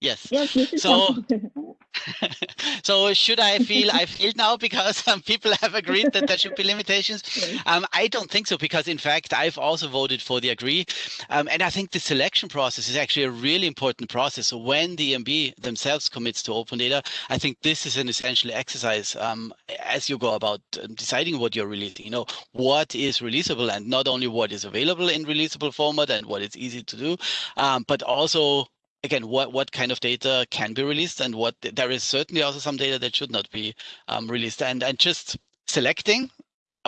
Yes. Yes, So- so should I feel I failed now because some people have agreed that there should be limitations? Um, I don't think so because in fact I've also voted for the agree, um, and I think the selection process is actually a really important process. So when the EMB themselves commits to open data, I think this is an essential exercise um, as you go about um, deciding what you're releasing. You know what is releasable and not only what is available in releasable format and what is easy to do, um, but also again what what kind of data can be released and what there is certainly also some data that should not be um, released and and just selecting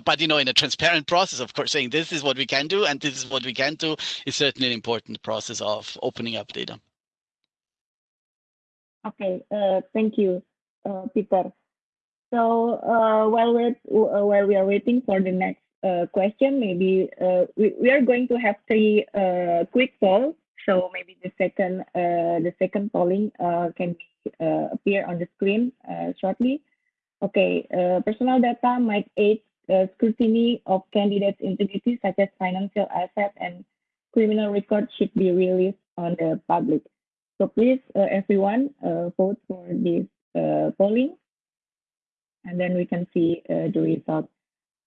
but you know in a transparent process of course saying this is what we can do and this is what we can do is certainly an important process of opening up data Okay, uh, thank you, uh, Peter. So uh, while we're uh, while we are waiting for the next uh, question, maybe uh, we, we are going to have three quick polls. So maybe the second uh, the second polling uh, can uh, appear on the screen shortly. Okay, personal data might aid scrutiny of candidates' integrity, such as financial assets and criminal records, should be released on the public. So please, everyone, vote for this polling, and then we can see uh, the result.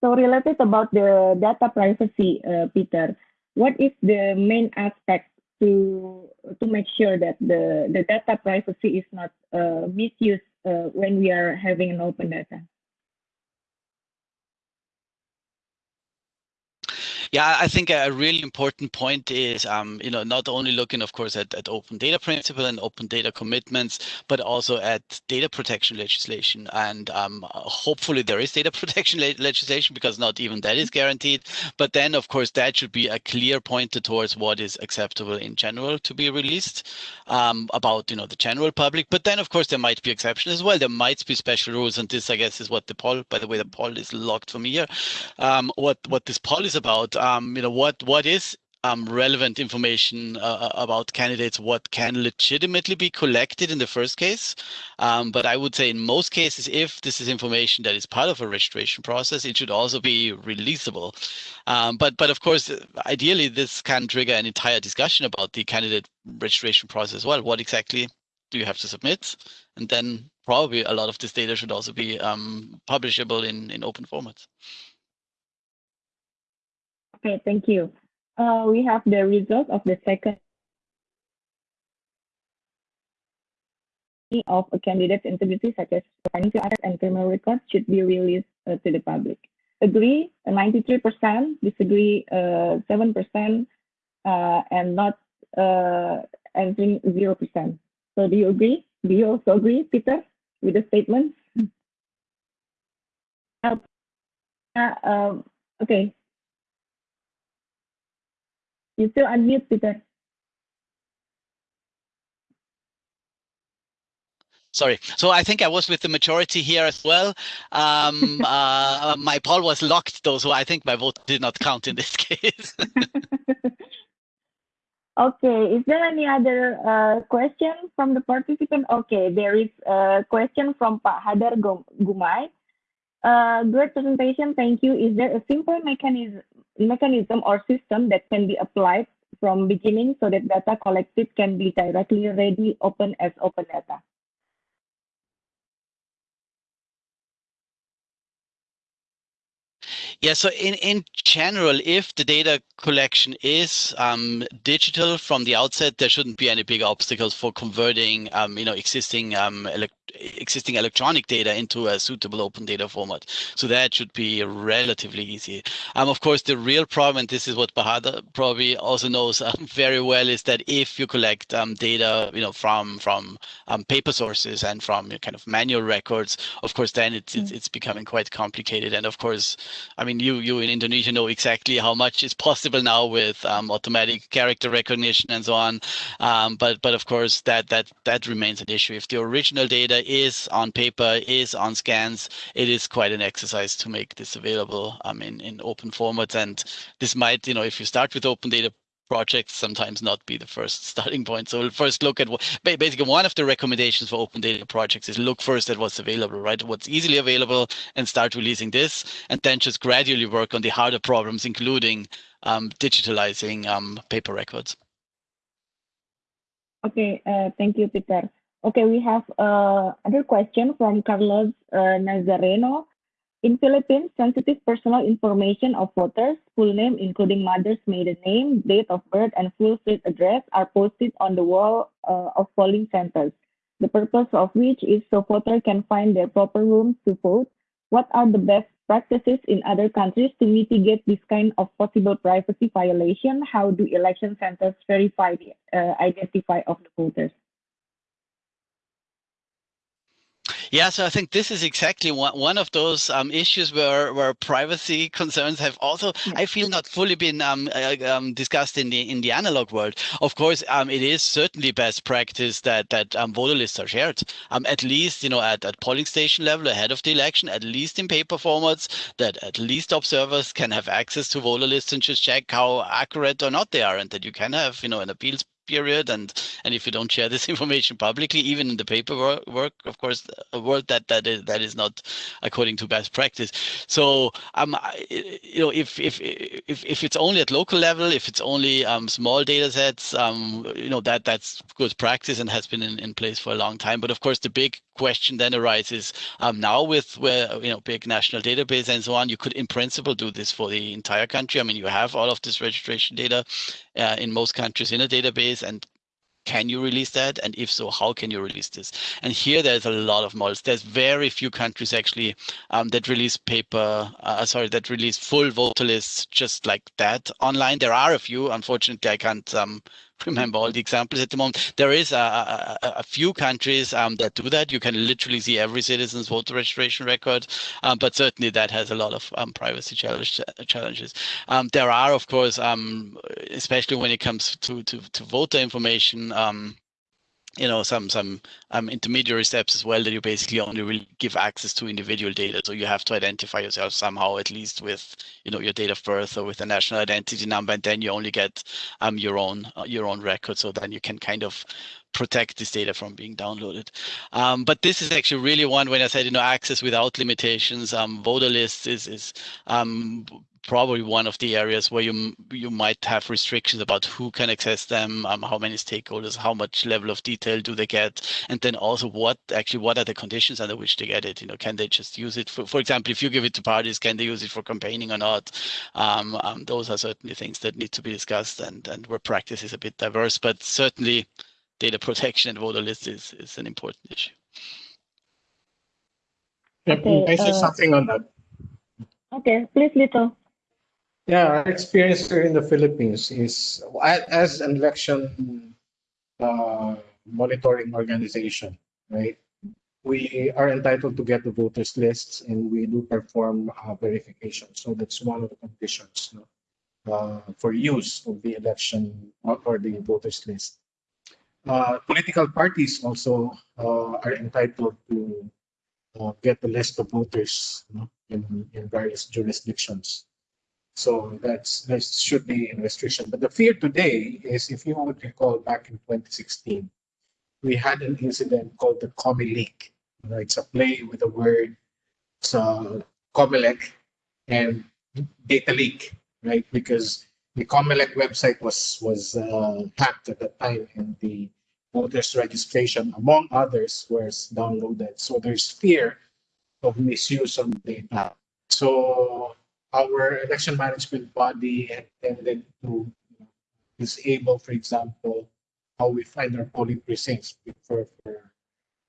So related about the data privacy, uh, Peter, what is the main aspect to to make sure that the the data privacy is not uh, misused uh, when we are having an open data? Yeah, I think a really important point is, um, you know, not only looking, of course, at, at open data principle and open data commitments, but also at data protection legislation. And um, hopefully there is data protection le legislation because not even that is guaranteed. But then, of course, that should be a clear pointer towards what is acceptable in general to be released um, about, you know, the general public. But then, of course, there might be exceptions as well. There might be special rules, and this, I guess, is what the poll. By the way, the poll is locked for me here. Um, what what this poll is about um, you know, what what is um, relevant information uh, about candidates, what can legitimately be collected in the first case. Um, but I would say in most cases, if this is information that is part of a registration process, it should also be releasable. Um, but but of course, ideally, this can trigger an entire discussion about the candidate registration process as well. What exactly do you have to submit? And then probably a lot of this data should also be um, publishable in, in open formats. Okay, thank you. Uh, we have the result of the second of a candidate's integrity, such as financial assets and criminal records, should be released uh, to the public. Agree, uh, 93%, disagree, uh, 7%, uh, and not uh, answering 0%. So do you agree? Do you also agree, Peter, with the statement? Uh, um, okay, you still unmute, Peter. Sorry. So I think I was with the majority here as well. Um, uh, my poll was locked though, so I think my vote did not count in this case. okay. Is there any other uh, question from the participant? Okay, there is a question from Pak Hadar Gumay. Uh, great presentation. Thank you. Is there a simple mechanism mechanism or system that can be applied from beginning so that data collected can be directly ready open as open data. Yeah, so in, in general, if the data collection is um, digital from the outset, there shouldn't be any big obstacles for converting, um, you know, existing um, existing electronic data into a suitable open data format. So that should be relatively easy. Um, of course, the real problem, and this is what Bahadur probably also knows um, very well, is that if you collect um, data, you know, from from um, paper sources and from kind of manual records, of course, then it's, it's it's becoming quite complicated. And of course, I mean, you you in Indonesia know exactly how much is possible now with um, automatic character recognition and so on. Um, but but of course, that that that remains an issue. If the original data is on paper, is on scans, it is quite an exercise to make this available um, in, in open formats. And this might, you know, if you start with open data projects sometimes not be the first starting point. So we'll first look at what basically one of the recommendations for open data projects is look first at what's available, right? What's easily available and start releasing this, and then just gradually work on the harder problems, including um, digitalizing um, paper records. Okay, uh, thank you, Peter. Okay, we have uh, another question from Carlos uh, Nazareno. In Philippines, sensitive personal information of voters, full name including mother's maiden name, date of birth, and full street address are posted on the wall uh, of polling centers. The purpose of which is so voters can find their proper rooms to vote. What are the best practices in other countries to mitigate this kind of possible privacy violation? How do election centers verify the uh, identify of the voters? Yeah, so I think this is exactly one, one of those um, issues where, where privacy concerns have also, yeah. I feel, not fully been um, uh, um, discussed in the in the analog world. Of course, um, it is certainly best practice that that um, voter lists are shared, um, at least you know at, at polling station level ahead of the election, at least in paper formats, that at least observers can have access to voter lists and just check how accurate or not they are, and that you can have you know an appeals period and and if you don't share this information publicly even in the paperwork work of course a world that that is that is not according to best practice. So um you know if if if if it's only at local level if it's only um small data sets um you know that that's good practice and has been in, in place for a long time. But of course the big question then arises um, now with where you know big national database and so on you could in principle do this for the entire country. I mean you have all of this registration data uh, in most countries in a database and can you release that? And if so, how can you release this? And here there's a lot of models. There's very few countries actually um, that release paper, uh, sorry, that release full voter lists just like that online. There are a few. Unfortunately, I can't um, remember all the examples at the moment. There is a, a, a few countries um, that do that. You can literally see every citizen's voter registration record, um, but certainly that has a lot of um, privacy challenge, challenges. Um, there are, of course, um, especially when it comes to, to, to voter information, um, you know some some um, intermediary steps as well that you basically only will give access to individual data so you have to identify yourself somehow at least with you know your date of birth or with a national identity number and then you only get um your own uh, your own record so then you can kind of protect this data from being downloaded. Um, but this is actually really one when I said, you know, access without limitations, um, voter lists is, is um, probably one of the areas where you you might have restrictions about who can access them, um, how many stakeholders, how much level of detail do they get, and then also what actually what are the conditions under which they get it. You know, can they just use it for, for example, if you give it to parties, can they use it for campaigning or not? Um, um, those are certainly things that need to be discussed, and and where practice is a bit diverse, but certainly data protection and voter lists is is an important issue. Okay, I say uh, something on that. Okay, please, Lito. Yeah, our experience here in the Philippines is as an election uh, monitoring organization, right? We are entitled to get the voters lists and we do perform uh, verification. So that's one of the conditions no? uh, for use of the election or the voters list. Uh, political parties also uh, are entitled to uh, get the list of voters no? in, in various jurisdictions. So that's that should be a restriction. But the fear today is, if you would recall, back in 2016, we had an incident called the Comeleak. it's a play with the word a Comelec and data leak, right? Because the Comelec website was was uh, hacked at that time, and the voters registration, among others, was downloaded. So there's fear of misuse of data. So our election management body intended to disable, for example, how we find our polling precincts for, for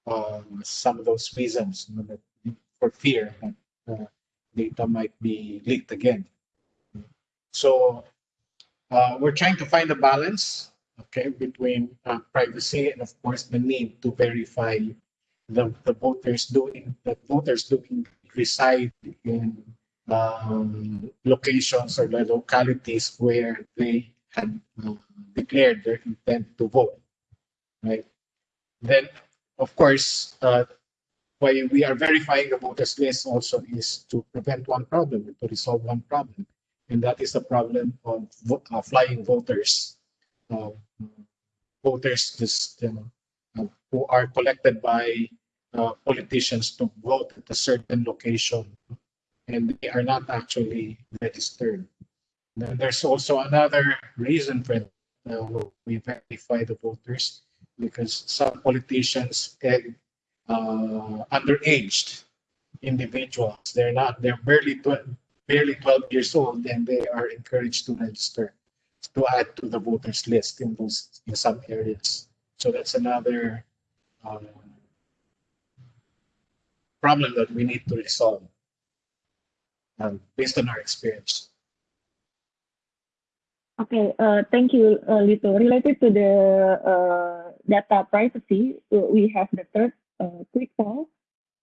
um, some of those reasons, you know, for fear that uh, data might be leaked again. So uh, we're trying to find a balance, okay, between uh, privacy and of course the need to verify the, the voters doing that voters doing reside in um, locations or the localities where they had uh, declared their intent to vote, right? Then, of course, uh, why we are verifying the voters list also is to prevent one problem, to resolve one problem. and that is the problem of vo- uh, flying voters. Uh, voters just uh, who are collected by uh, politicians to vote at a certain location, and they are not actually registered. Then there's also another reason for. Uh, we verify the voters because some politicians and uh, underaged individuals, they're not, they're barely 12, barely 12 years old, and they are encouraged to register to add to the voters list in those in some areas. So that's another um, problem that we need to resolve um, based on our experience. Okay, uh, thank you, uh, Lito. Related to the uh, data privacy, uh, we have the third uh, quick poll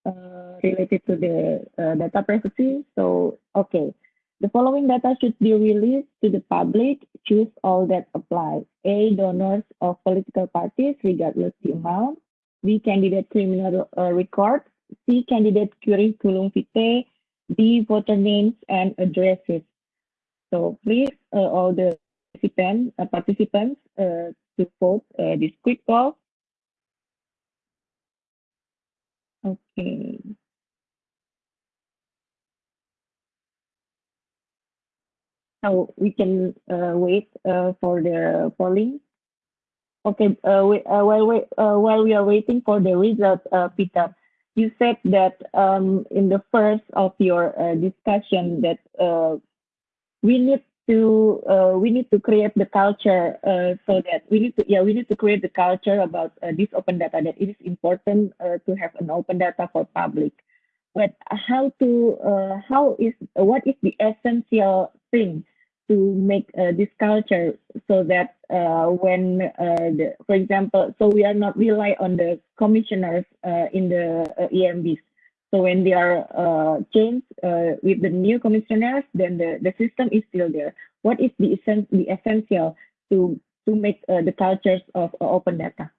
uh, related to the uh, data privacy. So, okay, the following data should be released to the public. Choose all that apply. A, donors of political parties, regardless the amount. B, candidate criminal records. C, candidate curriculum vitae. D, voter names and addresses. So please, uh, all the participant, uh, participants uh, to vote uh, this quick poll. Okay. So we can uh, wait uh, for the polling. Okay, we, while, we, while we are waiting for the result, Peter, you said that um, in the first of your uh, discussion that uh, we need to uh, we need to create the culture uh, so that we need to yeah we need to create the culture about uh, this open data that it is important uh, to have an open data for public. But how to how is what is the essential thing to make uh, this culture so that uh, when uh, the, for example so we are not rely on the commissioners uh, in the uh, EMBs so when they are uh, changed with the new commissioners, then the, the system is still there. What is the, essen the essential to, to make the cultures of open data?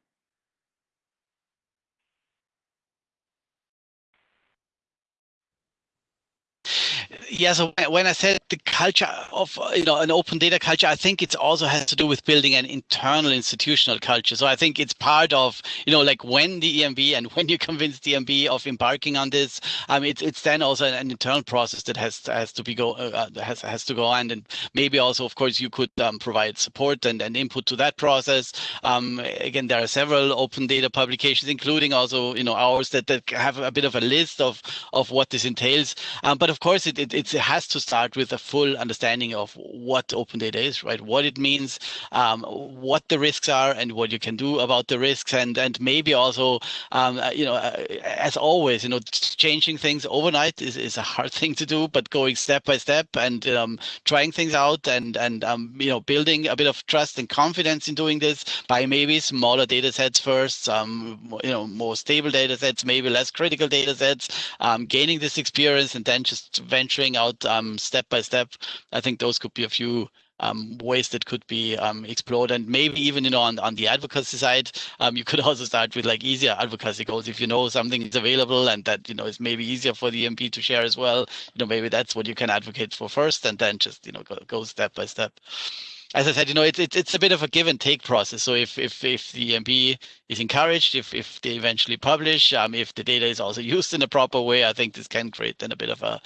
Yeah so when i said the culture of you know an open data culture i think it also has to do with building an internal institutional culture. So i think it's part of you know like when the emb and when you convince the emb of embarking on this um it's it's then also an internal process that has has to be go uh, uh, has has to go on. And maybe also of course you could um, provide support and, and input to that process. Um again there are several open data publications including also you know ours that, that have a bit of a list of of what this entails. Um, but of course it, it, it has to start with a full understanding of what open data is, right? What it means, um, what the risks are, and what you can do about the risks, and and maybe also, um, uh, you know, uh, as always, you know, changing things overnight is, is a hard thing to do, but going step by step and um, trying things out and and um, you know building a bit of trust and confidence in doing this by maybe smaller data sets first, um, you know, more stable data sets, maybe less critical data sets, um, gaining this experience, and then just venturing out um, step by step. I think those could be a few um, ways that could be um, explored and maybe even you know on, on the advocacy side um, you could also start with like easier advocacy goals if you know something is available and that you know is maybe easier for the EMB to share as well you know maybe that's what you can advocate for first and then just you know go, go step by step as I said, you know, it's it's it's a bit of a give and take process. So if if if the EMB is encouraged, if if they eventually publish, um, if the data is also used in a proper way, I think this can create then a bit of a,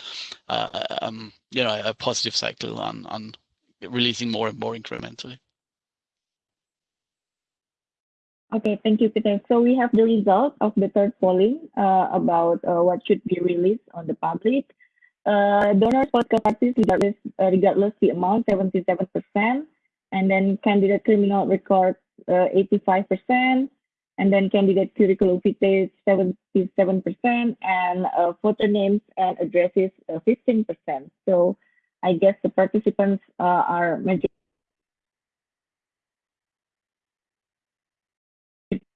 uh, um, you know, a positive cycle on on releasing more and more incrementally. Okay, thank you, Peter. So we have the result of the third polling uh, about uh, what should be released on the public. Uh, donors political parties, regardless, uh, regardless the amount, 77%. And then candidate criminal record, uh, 85%. And then candidate curriculum vitae, 77%. And uh, names and addresses, uh, 15%. So I guess the participants uh, are majority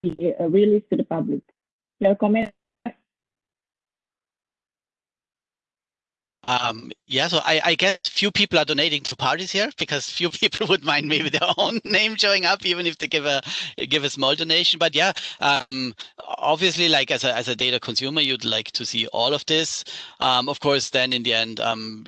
uh, released to the public. Your comment? Um, yeah, so I, I guess few people are donating to parties here because few people would mind maybe their own name showing up, even if they give a give a small donation. But yeah, um, obviously, like as a as a data consumer, you'd like to see all of this. Um, of course, then in the end, um,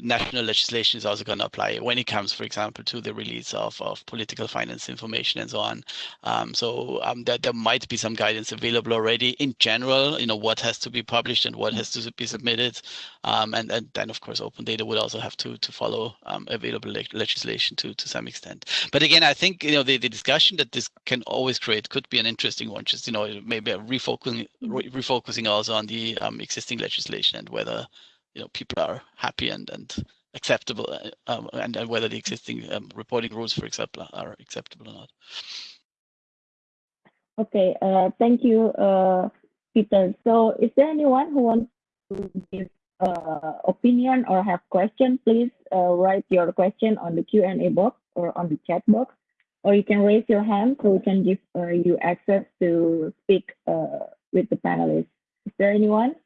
national legislation is also going to apply when it comes, for example, to the release of, of political finance information and so on. Um, so um, there, there might be some guidance available already in general, you know, what has to be published and what has to be submitted. Um, and, and then, of course, open data would also have to to follow um, available le legislation to to some extent. But again, I think you know the, the discussion that this can always create could be an interesting one. Just you know maybe refocusing re refocusing also on the um, existing legislation and whether you know people are happy and and acceptable uh, um, and, and whether the existing um, reporting rules, for example, are acceptable or not. Okay, uh, thank you, uh, Peter. So is there anyone who wants to give uh, opinion or have question, please uh, write your question on the Q&A box or on the chat box, or you can raise your hand so we can give uh, you access to speak uh, with the panelists. Is there anyone?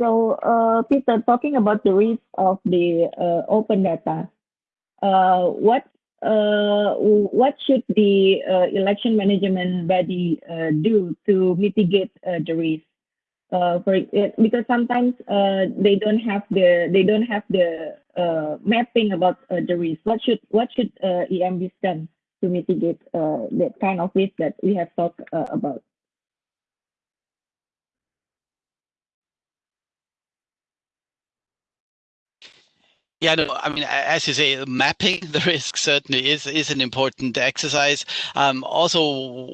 So, uh, Peter, talking about the risk of the uh, open data, what what should the election management body do to mitigate the risk? Uh, for it, because sometimes uh, they don't have the they don't have the uh, mapping about uh, the risk. What should what should uh, EMB done to mitigate uh, that kind of risk that we have talked uh, about? Yeah, no, I mean, as you say, mapping the risk certainly is is an important exercise. Um, also,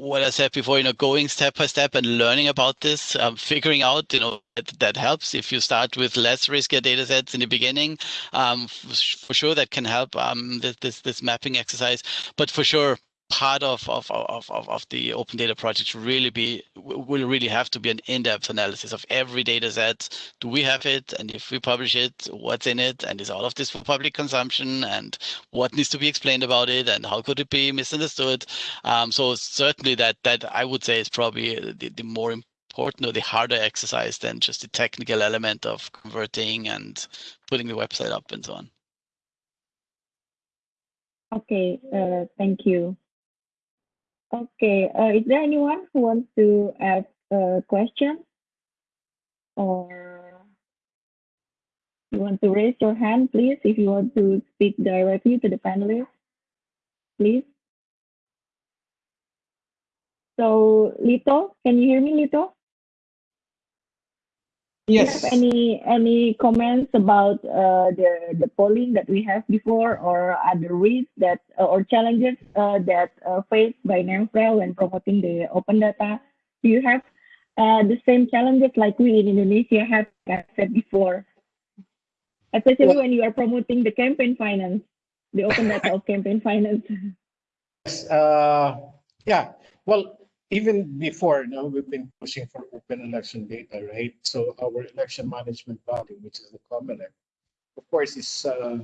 what I said before, you know, going step by step and learning about this, um, figuring out, you know, that, that, helps. If you start with less riskier data sets in the beginning, um, for sure that can help um, this, this this mapping exercise. But for sure, part of, of, of, of, of the open data project really be will really have to be an in-depth analysis of every data set. Do we have it? And if we publish it, what's in it? And is all of this for public consumption? And what needs to be explained about it? And how could it be misunderstood? Um, so certainly that that I would say is probably the, the more important or the harder exercise than just the technical element of converting and putting the website up and so on. Okay, uh, thank you. Okay, uh, is there anyone who wants to ask a question? Or you want to raise your hand, please, if you want to speak directly to the panelists, please. So, Lito, can you hear me, Lito? Yes. Do you have any any comments about uh, the the polling that we have before, or other risks that uh, or challenges uh, that uh, faced by NAMFREL when promoting the open data? Do you have uh, the same challenges like we in Indonesia have, said before, especially well, when you are promoting the campaign finance, the open data of campaign finance? Yes. Uh, yeah. Well, even before now we've been pushing for open election data right? So our election management body which is the COMELEC, of course is uh,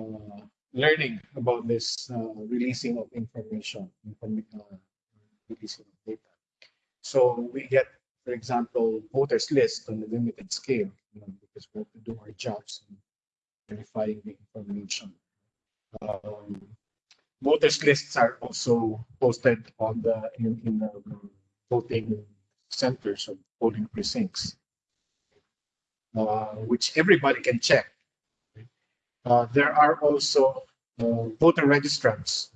uh, learning about this uh, releasing of information releasing of data. So we get for example voters list on a limited scale you know, because we have to do our jobs in verifying the information. Um, voters lists are also posted on the in, in the voting centers or polling precincts, uh, which everybody can check. Uh, there are also uh, voter registrants.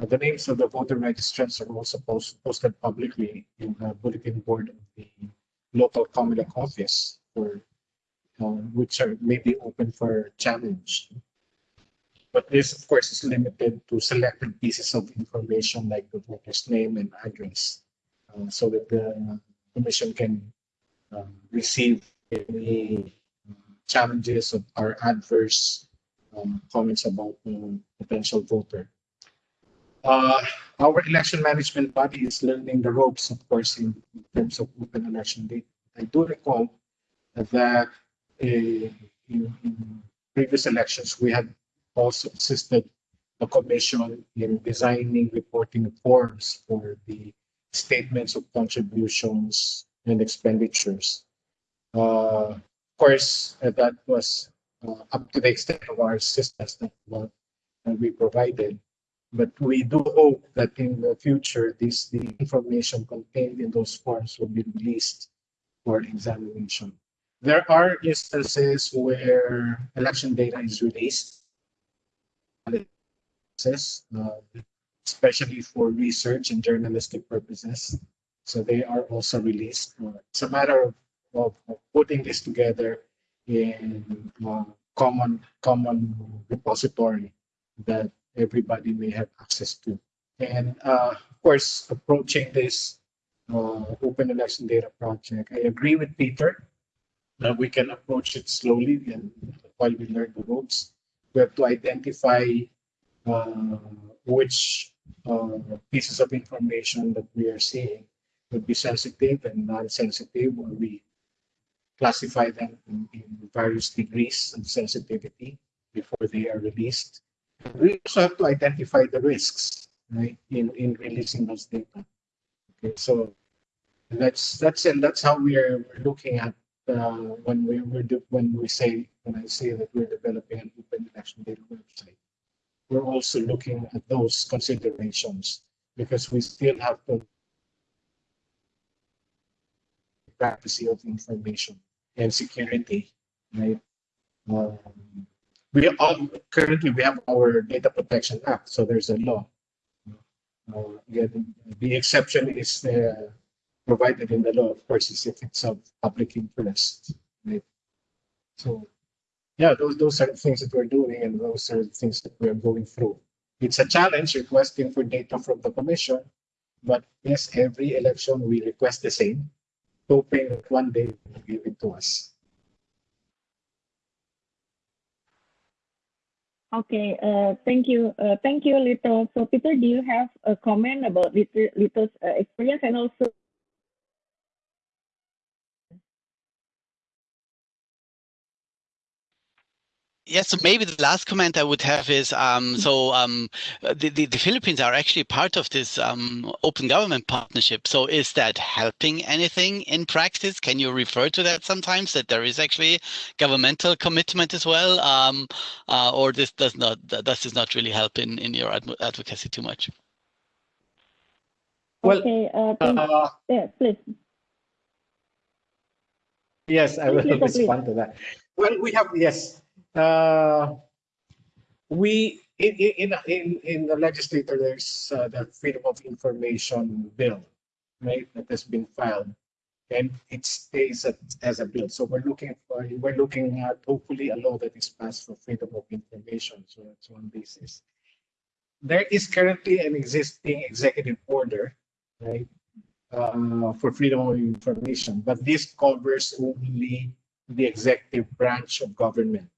Uh, the names of the voter registrants are also post, posted publicly in the bulletin board of the local COMELEC office, for, uh, which are maybe open for challenge. But this, of course, is limited to selected pieces of information like the voter's name and address, uh, so that the commission can uh, receive any uh, challenges or adverse um, comments about the potential voter. Uh, our election management body is learning the ropes, of course, in, in terms of open election data. I do recall that uh, in, in previous elections, we had also assisted the Commission in designing reporting forms for the statements of contributions and expenditures. Uh, course, uh, that was uh, up to the extent of our assistance that, that we provided. But we do hope that in the future, this the information contained in those forms will be released for examination. There are instances where election data is released, uh, especially for research and journalistic purposes. So they are also released. It's a matter of, of, of putting this together in uh, common common repository that everybody may have access to. And uh, of course, approaching this uh, open election data project, I agree with Peter that we can approach it slowly and while we learn the ropes. We have to identify uh, which uh, pieces of information that we are seeing would be sensitive and non-sensitive, we classify them in, in various degrees of sensitivity before they are released. We also have to identify the risks, right, in, in releasing those data. Okay, so that's that's and that's how we are looking at uh, when we when we say when I say that we're developing an open election data website. We're also looking at those considerations because we still have to privacy of information and security, right? Um, we all currently we have our data protection act, so there's a law. Uh, again, the exception is uh, provided in the law, of course, is if it's of public interest, right? So, yeah, those those are the things that we're doing, and those are the things that we're going through. It's a challenge requesting for data from the commission, but yes, every election we request the same, hoping that one day they'll give it to us. Okay, uh, thank you. Uh, thank you, Lito. So, Peter, do you have a comment about Lito, Lito's uh, experience and also Yes, so maybe the last comment I would have is um, so um, the, the, the Philippines are actually part of this um, open government partnership. So is that helping anything in practice? Can you refer to that sometimes that there is actually governmental commitment as well, um, uh, or this does not does this not really help in in your adv advocacy too much? Well, okay, uh, thank, Uh, yeah, please. yes, I will Please, Lito, please. respond to that. Well, we have yes. Uh, we in in in in the legislature there's uh, the freedom of information bill, right? That has been filed, and it stays at, as a bill. So we're looking for we're looking at hopefully a law that is passed for freedom of information. So that's one basis. There is currently an existing executive order, right, uh, for freedom of information, but this covers only the executive branch of government.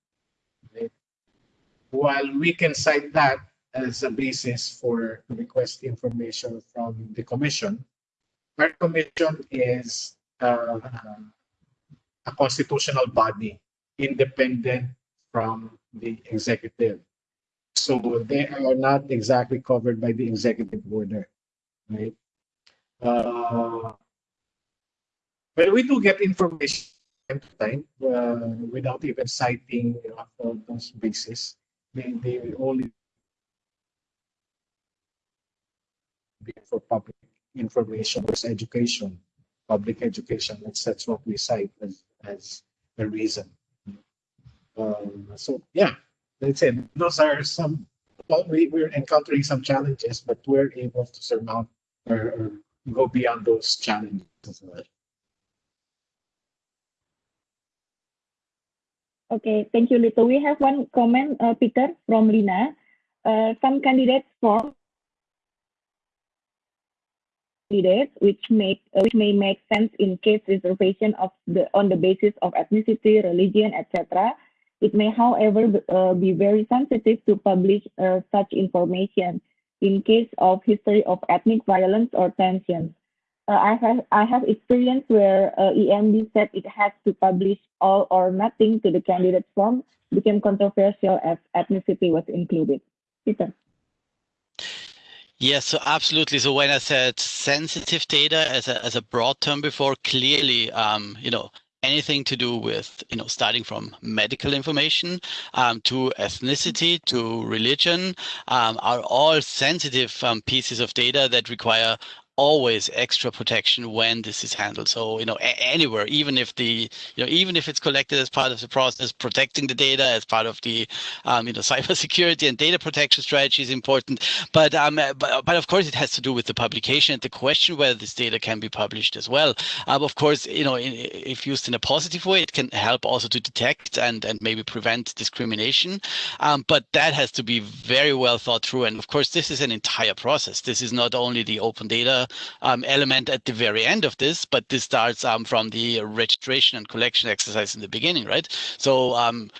While we can cite that as a basis for to request information from the commission, our commission is uh, a constitutional body independent from the executive. So they are not exactly covered by the executive order, right? Uh, but we do get information time to time uh, without even citing you know, those bases. They, they will only be for public information or education, public education. That's that's what we cite as as a reason. Um, so yeah, that's it. Those are some. Well, we we're encountering some challenges, but we're able to surmount or, or go beyond those challenges as well. Okay, thank you, Lito. We have one comment, uh, Peter, from Lina. Uh, some candidates form candidates which make uh, which may make sense in case reservation of the on the basis of ethnicity, religion, etc. It may, however, uh, be very sensitive to publish uh, such information in case of history of ethnic violence or tensions. Uh, I have I have experience where uh, EMB said it has to publish all or nothing to the candidate form became controversial as ethnicity was included. Peter. Yes, so absolutely. So when I said sensitive data as a as a broad term before, clearly, um, you know, anything to do with, you know, starting from medical information um, to ethnicity to religion um, are all sensitive um, pieces of data that require always extra protection when this is handled. So, you know, anywhere, even if the, you know, even if it's collected as part of the process, protecting the data as part of the, um, you know, cybersecurity and data protection strategy is important. But, um, but, but of course, it has to do with the publication and the question whether this data can be published as well. Um, of course, you know, if used in a positive way, it can help also to detect and, and maybe prevent discrimination. Um, but that has to be very well thought through. And of course, this is an entire process. This is not only the open data um, element at the very end of this, but this starts um, from the registration and collection exercise in the beginning, right? So um,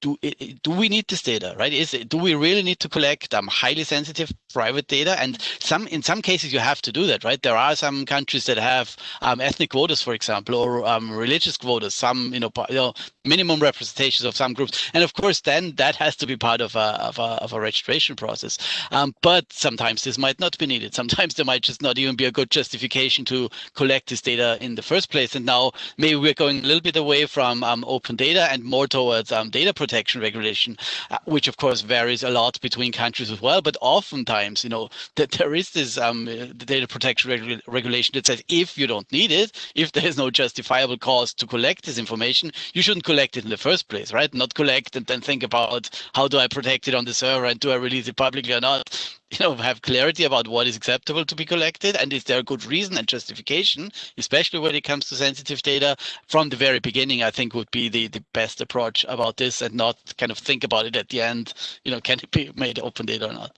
do do we need this data right? Is it, do we really need to collect? Um, highly sensitive private data. And some in some cases you have to do that right? There are some countries that have um, ethnic quotas for example or um, religious quotas some you know, you know minimum representations of some groups. And of course then that has to be part of a of a, of a registration process. Um, but sometimes this might not be needed. Sometimes there might just not even be a good justification to collect this data in the first place. And now maybe we're going a little bit away from um, open data and more towards um, data protection regulation, uh, which of course varies a lot between countries as well. But oftentimes, you know, that there is this um, data protection regu regulation that says if you don't need it, if there is no justifiable cause to collect this information, you shouldn't collect it in the first place, right? Not collect and then think about how do I protect it on the server and do I release it publicly or not? you know have clarity about what is acceptable to be collected and is there a good reason and justification especially when it comes to sensitive data from the very beginning i think would be the the best approach about this and not kind of think about it at the end you know can it be made open data or not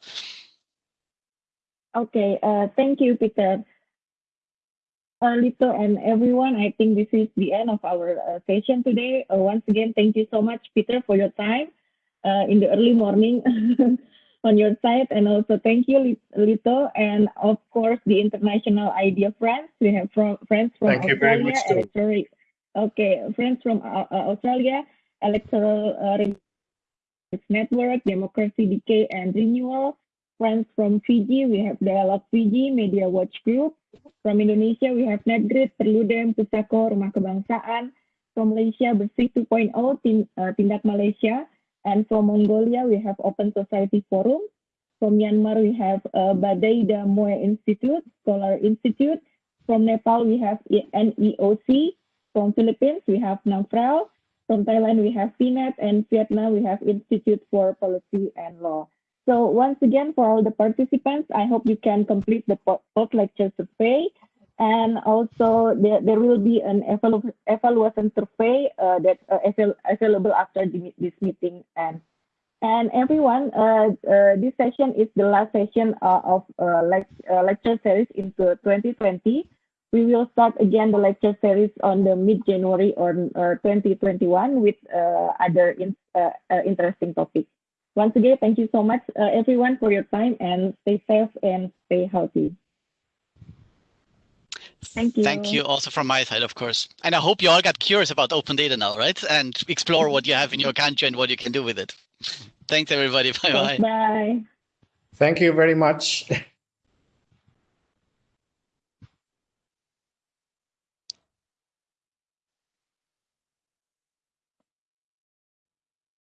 okay uh, thank you peter uh, Lito and everyone, I think this is the end of our uh, session today. Uh, once again, thank you so much, Peter, for your time uh, in the early morning. on your side. And also thank you, Lito. And of course, the international IDEA friends. We have from, friends from thank Australia. Electoral, okay, friends from uh, uh, Australia, Electoral uh, Network, Democracy Decay and Renewal. Friends from Fiji, we have Dialogue Fiji, Media Watch Group. From Indonesia, we have Netgrit, Perludem, Pusako, Rumah Kebangsaan. From Malaysia, Bersih 2.0, Tindak Malaysia. And from Mongolia, we have Open Society Forum. From Myanmar, we have uh, Badai Damoe Institute, Scholar Institute. From Nepal, we have NEOC. From Philippines, we have NAMFREL. From Thailand, we have PNET. And Vietnam, we have Institute for Policy and Law. So once again, for all the participants, I hope you can complete the post-lecture survey. And also there, there will be an evalu evaluation survey uh, that uh, avail available after the, this meeting and and everyone, uh, uh, this session is the last session uh, of uh, lect uh, lecture series into 2020. We will start again the lecture series on the mid-January or 2021 with other in, interesting topics. Once again, thank you so much, uh, everyone, for your time and stay safe and stay healthy. Thank you. Thank you also from my side, of course. And I hope you all got curious about open data now, right? And explore what you have in your country and what you can do with it. Thanks, everybody. Bye-bye. Bye. Thank you very much.